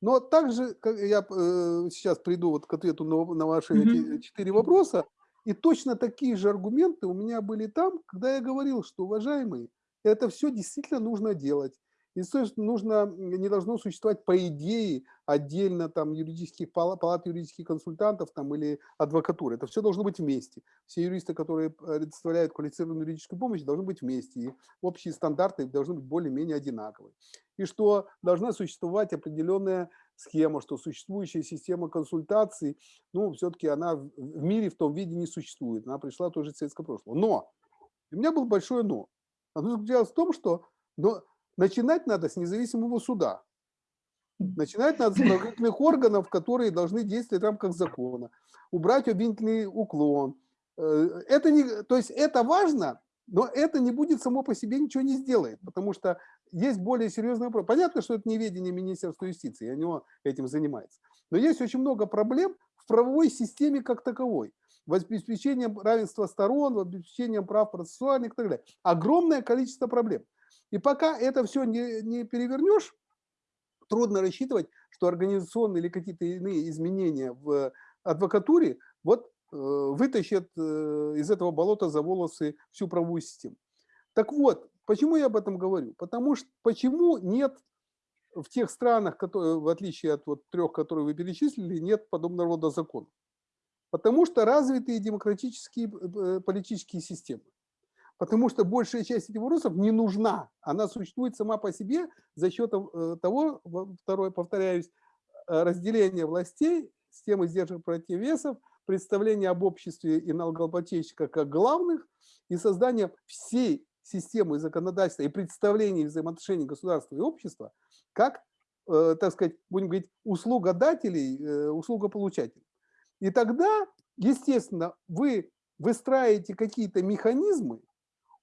S2: Но также, как я э, сейчас приду вот к ответу на, на ваши mm -hmm. эти четыре вопроса, и точно такие же аргументы у меня были там, когда я говорил, что, уважаемые, это все действительно нужно делать. И нужно, не должно существовать по идее отдельно там юридических палат, юридических консультантов там или адвокатуры. Это все должно быть вместе. Все юристы, которые предоставляют квалифицированную юридическую помощь, должны быть вместе. И общие стандарты должны быть более-менее одинаковые. И что должна существовать определенная схема, что существующая система консультаций, ну, все-таки она в мире в том виде не существует. Она пришла тоже из советского прошлого. Но, у меня было большое но. Оно заключалось в том, что но начинать надо с независимого суда. Начинать надо с правоохранительных органов, которые должны действовать в рамках закона. Убрать обвинительный уклон. Э, это не, то есть это важно, но это не будет само по себе ничего не сделает, потому что есть более серьезный вопрос. Понятно, что это не ведение Министерства юстиции, оно этим занимается. Но есть очень много проблем в правовой системе как таковой. В обеспечением равенства сторон, в обеспечением прав процессуальных и так далее. Огромное количество проблем. И пока это все не, не перевернешь, трудно рассчитывать, что организационные или какие-то иные изменения в адвокатуре вот э, вытащат э, из этого болота за волосы всю правовую систему. Так вот, Почему я об этом говорю? Потому что почему нет в тех странах, которые, в отличие от вот трех, которые вы перечислили, нет подобного рода законов? Потому что развитые демократические э, политические системы. Потому что большая часть этих вопросов не нужна. Она существует сама по себе за счет э, того, второе, повторяюсь, э, разделения властей, системы сдержек противовесов, представления об обществе и налогоплательщиках как главных и создания всей системы законодательства и представлений взаимоотношений государства и общества как, э, так сказать, будем говорить, услугодателей, услугополучателей. И тогда, естественно, вы выстраиваете какие-то механизмы,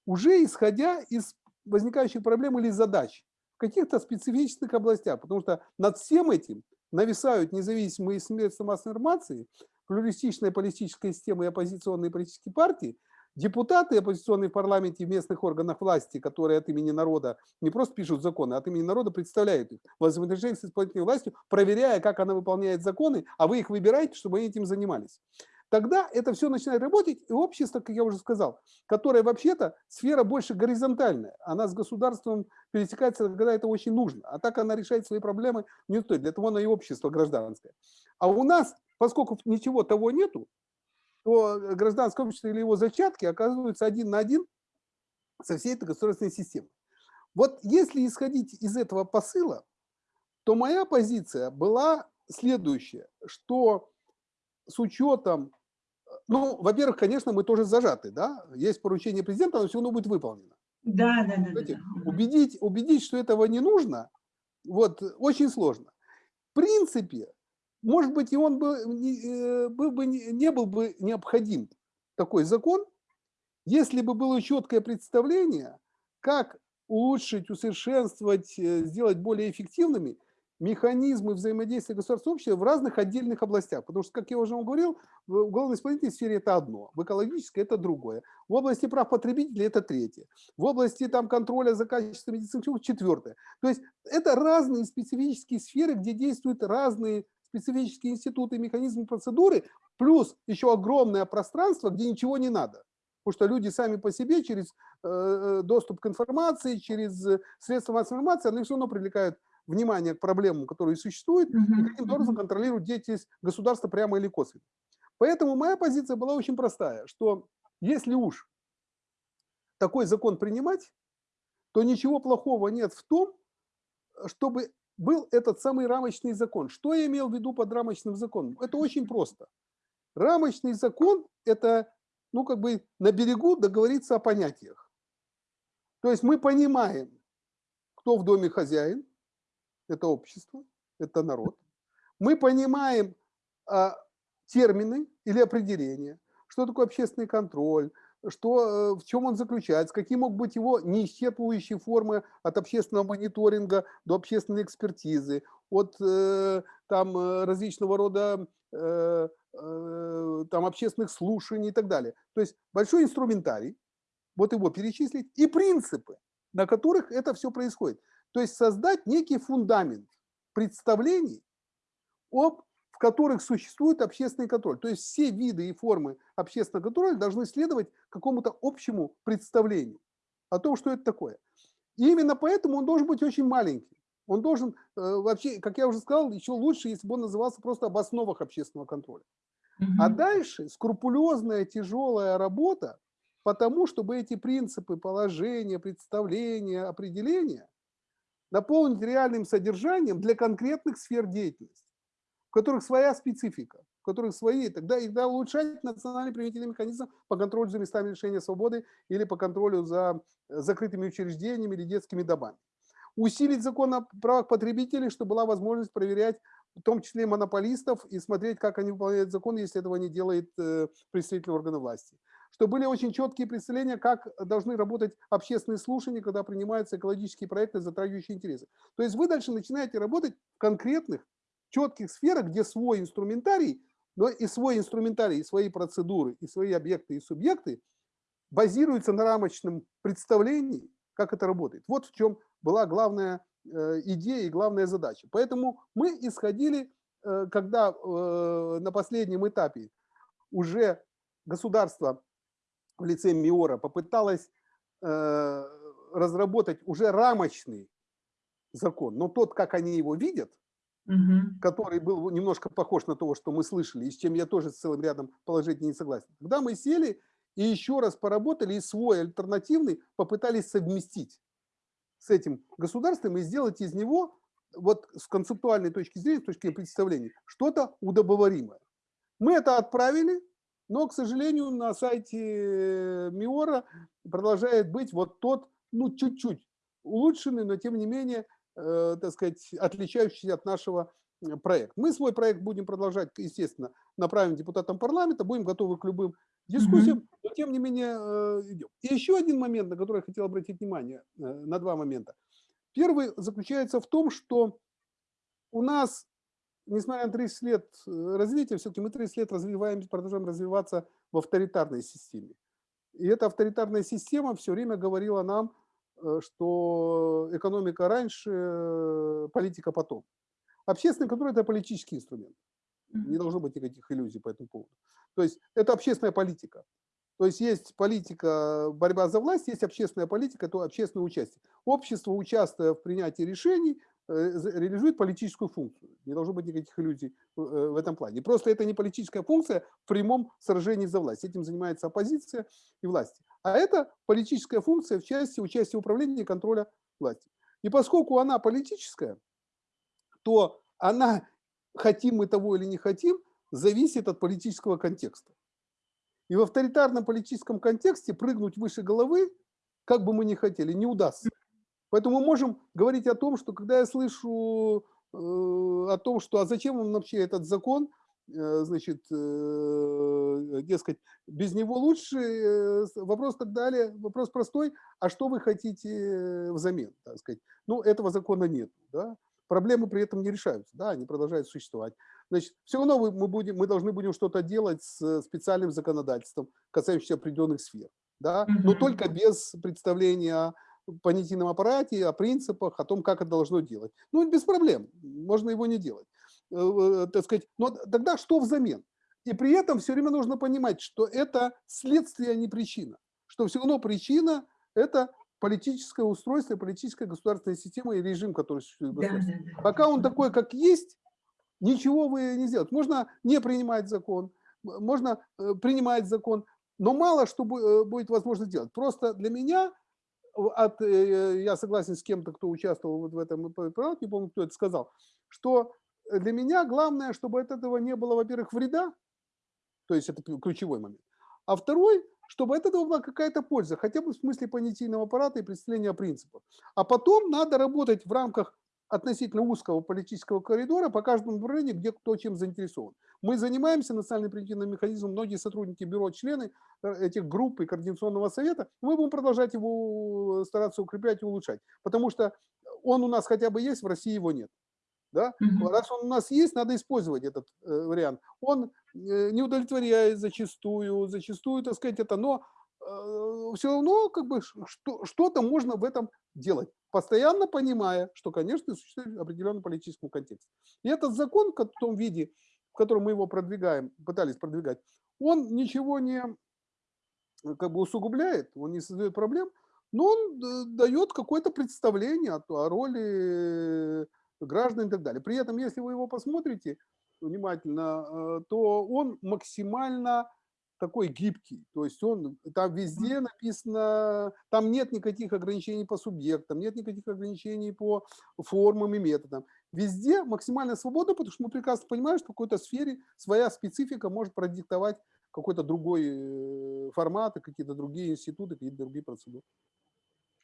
S2: уже исходя из возникающих проблем или задач в каких-то специфических областях, потому что над всем этим нависают независимые средства массовой информации, плюристичная политическая система и оппозиционные политические партии, Депутаты оппозиционные в парламенте и в местных органах власти, которые от имени народа не просто пишут законы, а от имени народа представляют их в с исполнительной властью, проверяя, как она выполняет законы, а вы их выбираете, чтобы они этим занимались. Тогда это все начинает работать, и общество, как я уже сказал, которое вообще-то сфера больше горизонтальная, она с государством пересекается, когда это очень нужно, а так она решает свои проблемы не стоит, для того оно и общество гражданское. А у нас, поскольку ничего того нету, то гражданское общество или его зачатки оказываются один на один со всей этой государственной системой. Вот если исходить из этого посыла, то моя позиция была следующая, что с учетом, ну, во-первых, конечно, мы тоже зажаты, да, есть поручение президента, оно все равно будет выполнено.
S1: Да, да, да. да,
S2: да. Убедить, убедить, что этого не нужно, вот, очень сложно. В принципе, может быть, и он бы, э, был бы, не был бы необходим такой закон, если бы было четкое представление, как улучшить, усовершенствовать, э, сделать более эффективными механизмы взаимодействия государства и общества в разных отдельных областях. Потому что, как я уже вам говорил, в уголовно-исполнительной сфере это одно, в экологической это другое, в области прав потребителей это третье, в области там, контроля за качеством медицинских услуг четвертое. То есть это разные специфические сферы, где действуют разные специфические институты, механизмы, процедуры, плюс еще огромное пространство, где ничего не надо. Потому что люди сами по себе через э, э доступ к информации, через средства массовой информации, они все равно привлекают внимание к проблемам, которые существуют, и каким образом контролируют деятельность государства прямо или косвенно. Поэтому моя позиция была очень простая, что если уж такой закон принимать, то ничего плохого нет в том, чтобы был этот самый рамочный закон. Что я имел в виду под рамочным законом? Это очень просто. Рамочный закон – это, ну, как бы на берегу договориться о понятиях. То есть мы понимаем, кто в доме хозяин, это общество, это народ. Мы понимаем а, термины или определения, что такое общественный контроль, что, э, в чем он заключается, какие могут быть его неисчерпывающие формы от общественного мониторинга до общественной экспертизы, от э, там, э, различного рода э, э, там, общественных слушаний и так далее. То есть большой инструментарий, вот его перечислить, и принципы, на которых это все происходит. То есть создать некий фундамент представлений об в которых существует общественный контроль. То есть все виды и формы общественного контроля должны следовать какому-то общему представлению о том, что это такое. И именно поэтому он должен быть очень маленький. Он должен э, вообще, как я уже сказал, еще лучше, если бы он назывался просто об основах общественного контроля. А дальше скрупулезная, тяжелая работа по тому, чтобы эти принципы, положения, представления, определения наполнить реальным содержанием для конкретных сфер деятельности. в которых своя специфика, в которых свои, тогда, тогда улучшать национальный примитивный механизм по контролю за местами лишения свободы или по контролю за закрытыми учреждениями или детскими домами. Усилить закон о правах потребителей, чтобы была возможность проверять в том числе монополистов, и смотреть, как они выполняют закон, если этого не делает э, представитель органа власти. Что были очень четкие представления, как должны работать общественные слушания, когда принимаются экологические проекты, затрагивающие интересы. То есть вы дальше начинаете работать в конкретных, четких сферах, где свой инструментарий, но и свой инструментарий, и свои процедуры, и свои объекты, и субъекты базируются на рамочном представлении, как это работает. Вот в чем была главная Э, идея и главная задача. Поэтому мы исходили, э, когда э, на последнем этапе уже государство в лице МИОРа попыталось разработать уже рамочный закон, но тот, как они его видят, угу. который был немножко похож на то, что мы слышали, и с чем я тоже с целым рядом положительно не согласен. Тогда мы сели и еще раз поработали, и свой альтернативный попытались совместить с этим государством и сделать из него, вот с концептуальной точки зрения, с точки представления, что-то удобоваримое. Мы это отправили, но, к сожалению, на сайте МИОРа продолжает быть вот тот, ну, чуть-чуть улучшенный, но тем не менее, э, так сказать, отличающийся от нашего проекта. Мы свой проект будем продолжать, естественно, направим депутатам парламента, будем готовы к любым дискуссиям, mm -hmm. но тем не менее э, идем. И еще один момент, на который я хотел обратить внимание, э, на два момента. Первый заключается в том, что у нас, несмотря на 30 лет э, развития, все-таки мы 30 лет развиваемся, продолжаем развиваться в авторитарной системе. И эта авторитарная система все время говорила нам, что экономика раньше, политика потом. Общественный контроль – это политический инструмент. Не должно быть никаких иллюзий по этому поводу. То есть это общественная политика. То есть есть политика борьба за власть, есть общественная политика, то общественное участие. Общество, участвуя в принятии решений, э, реализует политическую функцию. Не должно быть никаких иллюзий э, в этом плане. Просто это не политическая функция в прямом сражении за власть. Этим занимается оппозиция и власти. А это политическая функция в части участия в управлении и контроля власти. И поскольку она политическая, то она, хотим мы того или не хотим, зависит от политического контекста. И в авторитарном политическом контексте прыгнуть выше головы, как бы мы ни хотели, не удастся. Поэтому мы можем говорить о том, что когда я слышу э, о том, что а зачем вам вообще этот закон, э, значит, э, дескать, без него лучше, вопрос так далее, вопрос простой, а что вы хотите взамен, так сказать. Ну, этого закона нет, да? проблемы при этом не решаются, да, они продолжают существовать. Значит, все равно мы, будем, мы должны будем что-то делать с специальным законодательством, касающимся определенных сфер, да, но только без представления о понятийном аппарате, о принципах, о том, как это должно делать. Ну, без проблем, можно его не делать. Э, э, так сказать, но тогда что взамен? И при этом все время нужно понимать, что это следствие, а не причина. Что все равно причина – это политическое устройство, политическая государственная система и режим, который существует. Да, да, да. Пока он такой, как есть, ничего вы не сделаете. Можно не принимать закон, можно э, принимать закон, но мало что будет возможно сделать. Просто для меня, от, э, я согласен с кем-то, кто участвовал вот в этом, не помню, кто это сказал, что для меня главное, чтобы от этого не было, во-первых, вреда, то есть это ключевой момент, а второй, чтобы от этого была какая-то польза, хотя бы в смысле понятийного аппарата и представления принципов. А потом надо работать в рамках относительно узкого политического коридора по каждому направлению, где кто чем заинтересован. Мы занимаемся национальным превентивным механизмом, многие сотрудники бюро, члены э, этих групп и координационного совета, мы будем продолжать его стараться укреплять и улучшать, потому что он у нас хотя бы есть, в России его нет. Да? Угу. Раз он у нас есть, надо использовать этот э, вариант. Он э, не удовлетворяет зачастую, зачастую, так сказать, это, но э, все равно как бы что-то можно в этом делать, постоянно понимая, что, конечно, существует определенный политический контекст. И этот закон в том виде, в котором мы его продвигаем, пытались продвигать, он ничего не как бы усугубляет, он не создает проблем, но он э, дает какое-то представление о, о роли граждан и так далее. При этом, если вы его посмотрите внимательно, э, то он максимально такой гибкий, то есть он там везде написано, там нет никаких ограничений по субъектам, нет никаких ограничений по формам и методам. Везде максимальная свобода, потому что мы прекрасно понимаем, что в какой-то сфере своя специфика может продиктовать какой-то другой э, формат, какие-то другие институты, какие-то другие процедуры.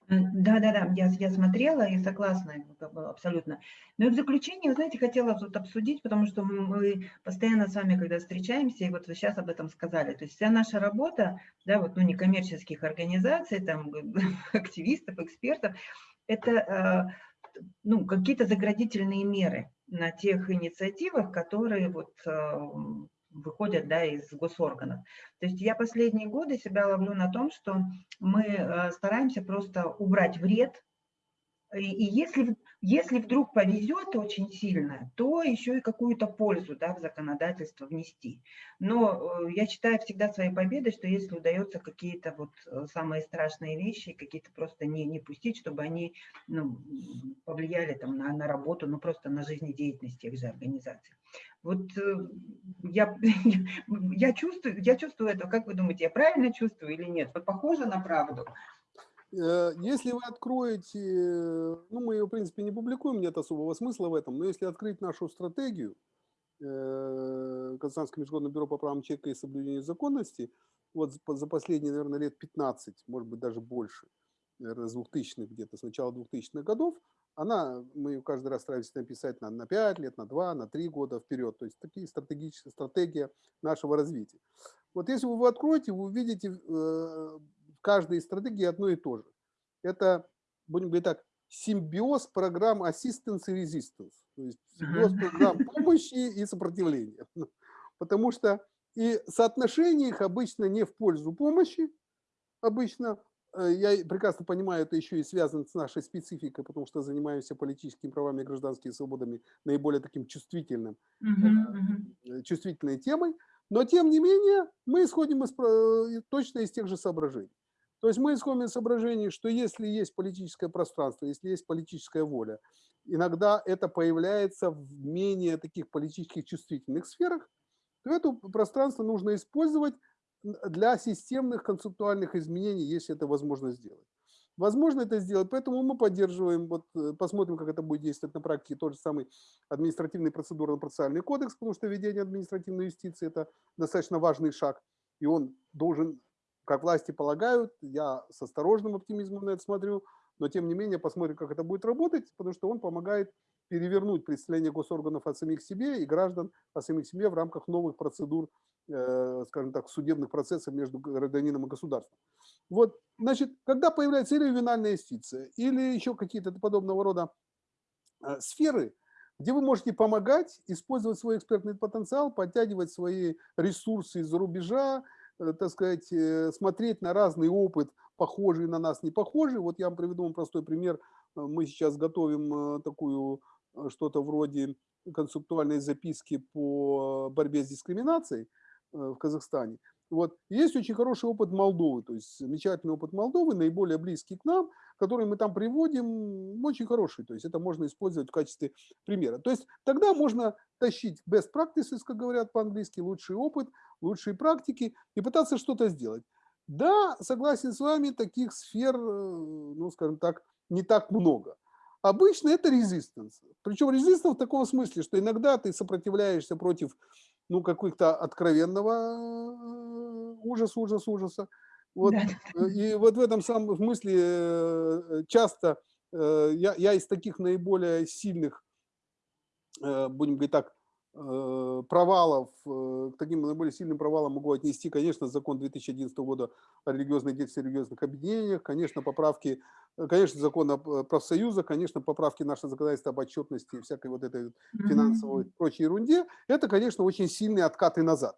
S1: Да, да, да, я, я смотрела и согласна абсолютно. Но в заключение, вы знаете, хотела тут обсудить, потому что мы постоянно с вами, когда встречаемся, и вот вы сейчас об этом сказали, то есть вся наша работа, да, вот, ну, некоммерческих организаций, там, активистов, экспертов, это, э, ну, какие-то заградительные меры на тех инициативах, которые вот э, выходят да, из госорганов. То есть я последние годы себя ловлю на том, что мы э, стараемся просто убрать вред и, если, если вдруг повезет очень сильно, то еще и какую-то пользу да, в законодательство внести. Но э, я считаю всегда своей победой, что если удается какие-то вот э, самые страшные вещи, какие-то просто не, не пустить, чтобы они ну, повлияли там, на, на работу, ну просто на жизнедеятельность тех же организаций. Вот э, я, я, чувствую, я чувствую это, как вы думаете, я правильно чувствую или нет? Вот похоже на правду?
S2: Э, если вы откроете, ну мы ее в принципе не публикуем, нет особого смысла в этом, но если открыть нашу стратегию, э, Казахстанское международное бюро по правам человека и соблюдению законности, вот за последние, наверное, лет 15, может быть даже больше, наверное, с 2000-х где-то, с начала 2000-х годов, она, мы ее каждый раз стараемся написать на, на 5 лет, на 2, на 3 года вперед, то есть такие стратегические, стратегия нашего развития. Вот если вы откроете, вы увидите э, каждой стратегии одно и то же. Это, будем говорить так, симбиоз программ assistance и resistance. То есть симбиоз программ помощи и сопротивления. Потому что и соотношение их обычно не в пользу помощи, обычно, э, я прекрасно понимаю, это еще и связано с нашей спецификой, потому что занимаемся политическими правами гражданскими свободами наиболее таким чувствительным, uh -huh, чувствительной темой. Но тем не менее мы исходим из, э, точно из тех же соображений. То есть мы исходим из соображений, что если есть политическое пространство, если есть политическая воля, иногда это появляется в менее таких политических чувствительных сферах, то это пространство нужно использовать для системных концептуальных изменений, если это возможно сделать. Возможно это сделать, поэтому мы поддерживаем, вот э, посмотрим, как это будет действовать на практике, тот же самый административный процедурно-процессуальный кодекс, потому что введение административной юстиции – это достаточно важный шаг, и он должен как власти полагают, я с осторожным оптимизмом на это смотрю, но тем не менее посмотрим, как это будет работать, потому что он помогает перевернуть представление госорганов о самих себе и граждан о самих себе в рамках новых процедур, скажем так, судебных процессов между гражданином и государством. Вот, значит, когда появляется или ювенальная юстиция, или еще какие-то подобного рода э, сферы, где вы можете помогать, использовать свой экспертный потенциал, подтягивать свои ресурсы из-за рубежа, Э, так сказать, э, смотреть на разный опыт, похожий на нас, не похожий. Вот я вам приведу вам простой пример. Э, мы сейчас готовим такую что-то вроде концептуальной записки по борьбе с дискриминацией в Казахстане. Вот. Есть очень хороший опыт Молдовы, то есть замечательный опыт Молдовы, наиболее близкий к нам, который мы там приводим, очень хороший. То есть это можно использовать в качестве примера. То есть тогда можно тащить best practices, как говорят по-английски, лучший опыт, лучшие практики и пытаться что-то сделать. Да, согласен с вами, таких сфер, э, ну, скажем так, не так много. Обычно это резистанс. Причем резистанс в таком смысле, что иногда ты сопротивляешься против ну, каких-то откровенного э, ужаса, ужаса, ужаса. Вот, да. И вот в этом самом смысле э, часто я, я из таких наиболее сильных, будем говорить так, Э, провалов, э, к таким наиболее сильным провалам могу отнести, конечно, закон 2011 года о религиозной деятельности религиозных объединениях, конечно, поправки, э, конечно, закон о профсоюзах, конечно, поправки нашего законодательства об отчетности, всякой вот этой финансовой и прочей ерунде. Это, конечно, очень сильные откаты назад.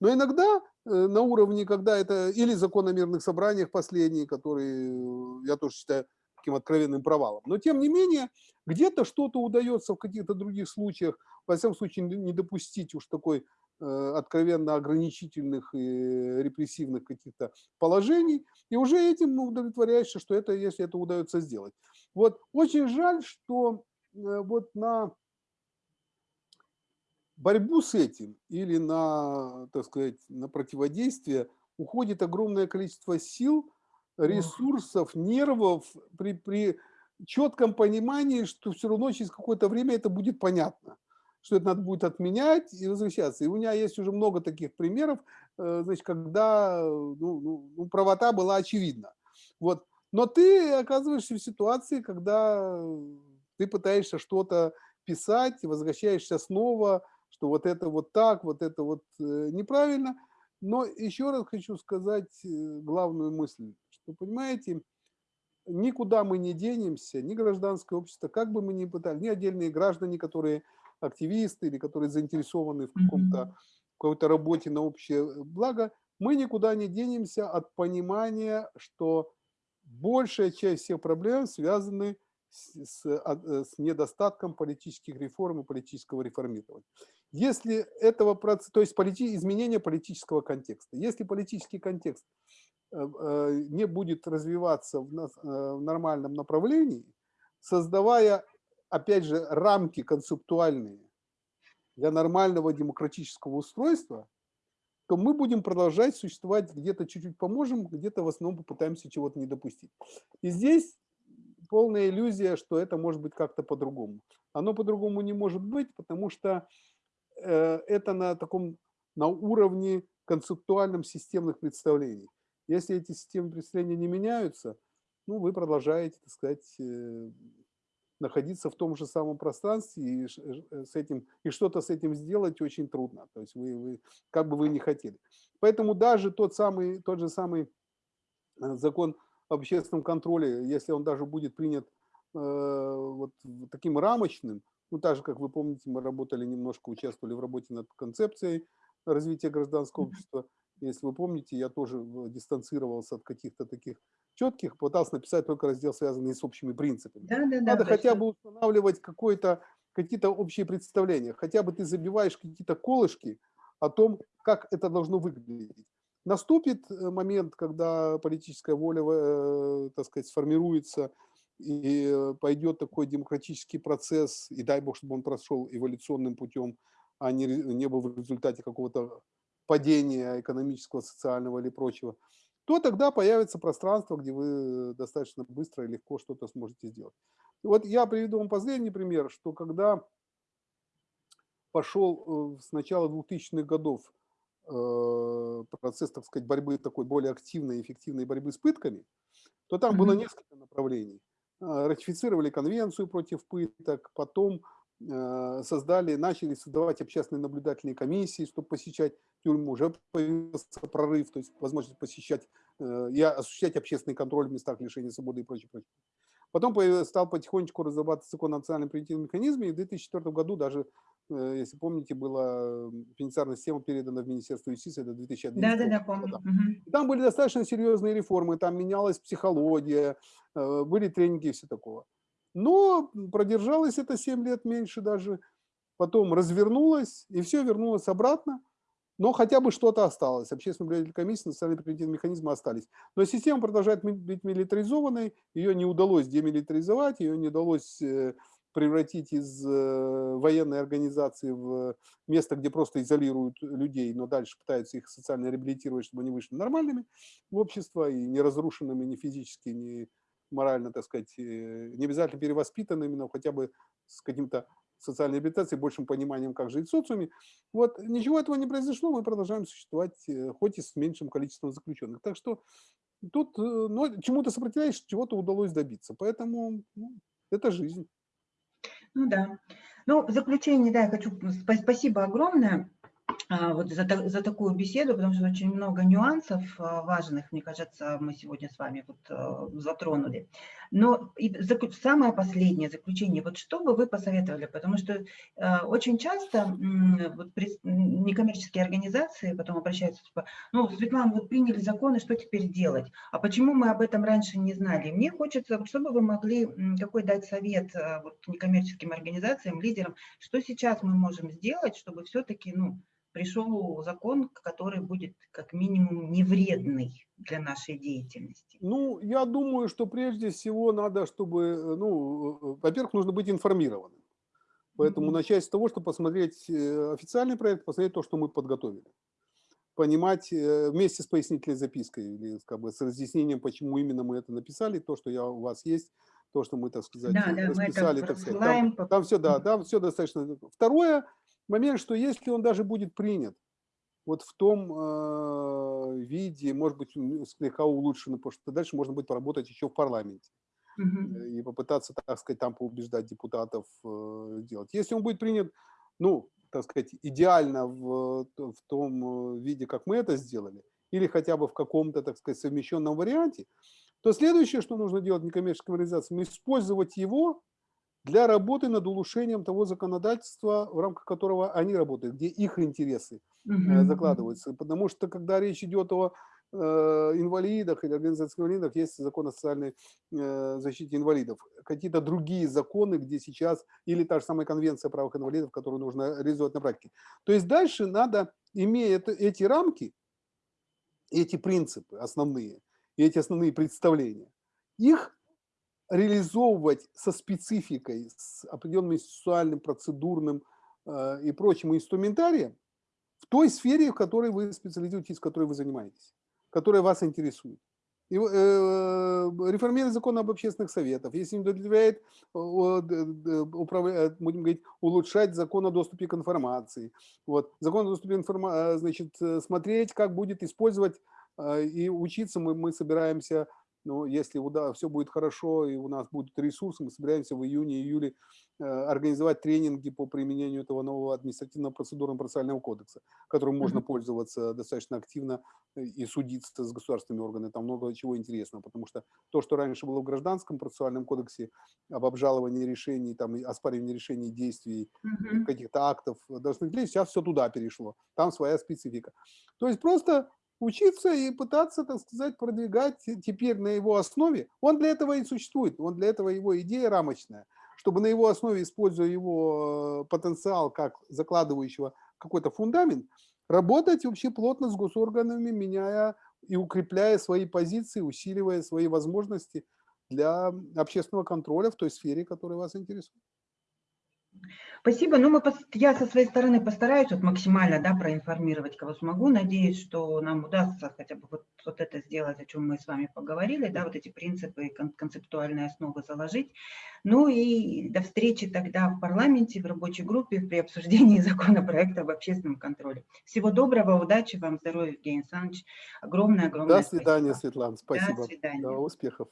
S2: Но иногда на уровне, когда это или закон о мирных собраниях последний, который, я тоже считаю, таким откровенным провалом. Но тем не менее, где-то что-то удается в каких-то других случаях, во всяком случае, не допустить уж такой э, откровенно ограничительных и репрессивных каких-то положений, и уже этим удовлетворяешься, что это, если это удается сделать. Вот очень жаль, что э, вот на борьбу с этим или на, так сказать, на противодействие уходит огромное количество сил, ресурсов, нервов при, при четком понимании, что все равно через какое-то время это будет понятно, что это надо будет отменять и возвращаться. И у меня есть уже много таких примеров, э, значит, когда ну, ну, ну, правота была очевидна. Вот. Но ты оказываешься в ситуации, когда ты пытаешься что-то писать, возвращаешься снова, что вот это вот так, вот это вот э, неправильно. Но еще раз хочу сказать э, главную мысль, что, понимаете, никуда мы не денемся, ни гражданское общество, как бы мы ни пытались, ни отдельные граждане, которые активисты или которые заинтересованы в каком-то какой-то работе на общее благо, мы никуда не денемся от понимания, что большая часть всех проблем связаны с, с, с недостатком политических реформ и политического реформирования. Если этого процесса, то есть полити, изменение политического контекста, если политический контекст не будет развиваться в, в нормальном направлении, создавая, опять же, рамки концептуальные для нормального демократического устройства, то мы будем продолжать существовать, где-то чуть-чуть поможем, где-то в основном попытаемся чего-то не допустить. И здесь полная иллюзия, что это может быть как-то по-другому. Оно по-другому не может быть, потому что э, это на таком, на уровне концептуальном системных представлений. Если эти системы представления не меняются, ну, вы продолжаете, так сказать, э, находиться в том же самом пространстве и э, с этим и что-то с этим сделать очень трудно. То есть вы, вы как бы вы не хотели. Поэтому даже тот самый тот же самый закон об общественном контроле, если он даже будет принят э, вот таким рамочным, ну, так же, как вы помните, мы работали немножко, участвовали в работе над концепцией развития гражданского общества. Если вы помните, я тоже дистанцировался от каких-то таких четких, пытался написать только раздел, связанный с общими принципами. Да, да, Надо да, хотя бы устанавливать какие-то общие представления. Хотя бы ты забиваешь какие-то колышки о том, как это должно выглядеть. Наступит э, момент, когда политическая воля, э, так сказать, сформируется, и э, пойдет такой демократический процесс, и дай бог, чтобы он прошел эволюционным путем, а не, не был в результате какого-то падения экономического, социального или прочего, то тогда появится пространство, где вы достаточно быстро и легко что-то сможете сделать. Вот я приведу вам последний пример, что когда пошел с начала 2000-х годов Э, процесс, так сказать, борьбы такой более активной, эффективной борьбы с пытками, то там было несколько направлений. А, ратифицировали конвенцию против пыток, потом э, создали, начали создавать общественные наблюдательные комиссии, чтобы посещать тюрьму, уже появился прорыв, то есть возможность посещать э, и осуществлять общественный контроль в местах лишения свободы и прочее, прочее. Потом стал потихонечку разрабатываться закон о национальном превентивном механизме, и в 2004 году даже Э, если помните, была пенитенциарная система передана в Министерство юстиции до 2011
S1: да, да, да, помню. года.
S2: Там были достаточно серьезные реформы, там менялась психология, э, были тренинги и все такого. Но продержалось это 7 лет меньше даже, потом развернулось, и все вернулось обратно, но хотя бы что-то осталось. Общественная наблюдательная комиссия, национальные превентивные механизмы остались. Но система продолжает быть милитаризованной, ее не удалось демилитаризовать, ее не удалось э, превратить из э, военной организации в место, где просто изолируют людей, но дальше пытаются их социально реабилитировать, чтобы они вышли нормальными в общество и не разрушенными ни физически, ни морально, так сказать, э, не обязательно перевоспитанными, но хотя бы с каким-то социальной реабилитацией, большим пониманием, как жить в социуме. Вот ничего этого не произошло, мы продолжаем существовать, э, хоть и с меньшим количеством заключенных. Так что тут ну, чему-то сопротивляешь, чего-то удалось добиться. Поэтому ну, это жизнь.
S1: Ну да. Ну, в заключение, да, я хочу, спасибо огромное. А, вот за, за такую беседу, потому что очень много нюансов а, важных, мне кажется, мы сегодня с вами вот а, затронули. Но и самое последнее заключение, вот что бы вы посоветовали, потому что очень часто вот некоммерческие организации потом обращаются, типа, ну, Светлана, вот приняли законы, что теперь делать? А почему мы об этом раньше не знали? Мне хочется, чтобы вы могли какой дать совет вот, некоммерческим организациям, лидерам, что сейчас мы можем сделать, чтобы все-таки, ну, пришел закон, который будет как минимум не вредный для нашей деятельности?
S2: Ну, я думаю, что прежде всего надо, чтобы, ну, во-первых, нужно быть информированным. Поэтому начать с того, что посмотреть э, официальный проект, посмотреть то, что мы подготовили. Понимать э, вместе с пояснительной запиской или как бы с разъяснением, почему именно мы это написали, то, что я, у вас есть, то, что мы, так сказать,
S1: да, да, расписали.
S2: так сказать. Там, там все, да, там все достаточно. Второе, момент, что если он даже будет принят, вот в том э, виде, может быть, слегка улучшено, потому что дальше можно будет поработать еще в парламенте угу. и попытаться, так сказать, там поубеждать депутатов э, делать. Если он будет принят, ну, так сказать, идеально в, в том э, виде, как мы это сделали, или хотя бы в каком-то, так сказать, совмещенном варианте, то следующее, что нужно делать некоммерческой организации, использовать его для работы над улучшением того законодательства, в рамках которого они работают, где их интересы угу. закладываются. Потому что, когда речь идет о э, инвалидах или организации инвалидов, есть закон о социальной э, защите инвалидов. Какие-то другие законы, где сейчас, или та же самая конвенция о правах инвалидов, которую нужно реализовать на практике. То есть дальше надо, имея это, эти рамки, эти принципы основные, и эти основные представления, их реализовывать со спецификой, с определенным сексуальным, процедурным э, и прочим инструментарием в той сфере, в которой вы специализируетесь, в которой вы занимаетесь, которая вас интересует. И, э, реформировать закон об общественных советах, если не удовлетворяет, управлять, будем говорить, улучшать закон о доступе к информации. Вот. Закон о доступе к информации, э, значит, э, смотреть, как будет использовать э, и учиться мы, мы собираемся но если да, все будет хорошо и у нас будут ресурсы, мы собираемся в июне-июле э, организовать тренинги по применению этого нового административного процедурного процессуального кодекса, которым можно пользоваться достаточно активно э, и судиться с государственными органами. Там много чего интересного, потому что то, что раньше было в гражданском процессуальном кодексе об обжаловании решений, там, оспаривании решений действий, каких-то актов должны сейчас все туда перешло. Там своя специфика. То есть просто учиться и пытаться, так сказать, продвигать теперь на его основе. Он для этого и существует, он для этого его идея рамочная, чтобы на его основе, используя его э, потенциал как закладывающего какой-то фундамент, работать вообще плотно с госорганами, меняя и укрепляя свои позиции, усиливая свои возможности для общественного контроля в той сфере, которая вас интересует.
S1: Спасибо. Ну, мы, я со своей стороны постараюсь вот максимально да, проинформировать, кого смогу. Надеюсь, что нам удастся хотя бы вот, вот это сделать, о чем мы с вами поговорили, да, вот эти принципы и концептуальные основы заложить. Ну и до встречи тогда в парламенте, в рабочей группе при обсуждении законопроекта об общественном контроле. Всего доброго, удачи вам, здоровья, Евгений Александрович. Огромное, огромное
S2: До свидания, спасибо. Светлана, спасибо.
S1: До свидания.
S2: До успехов.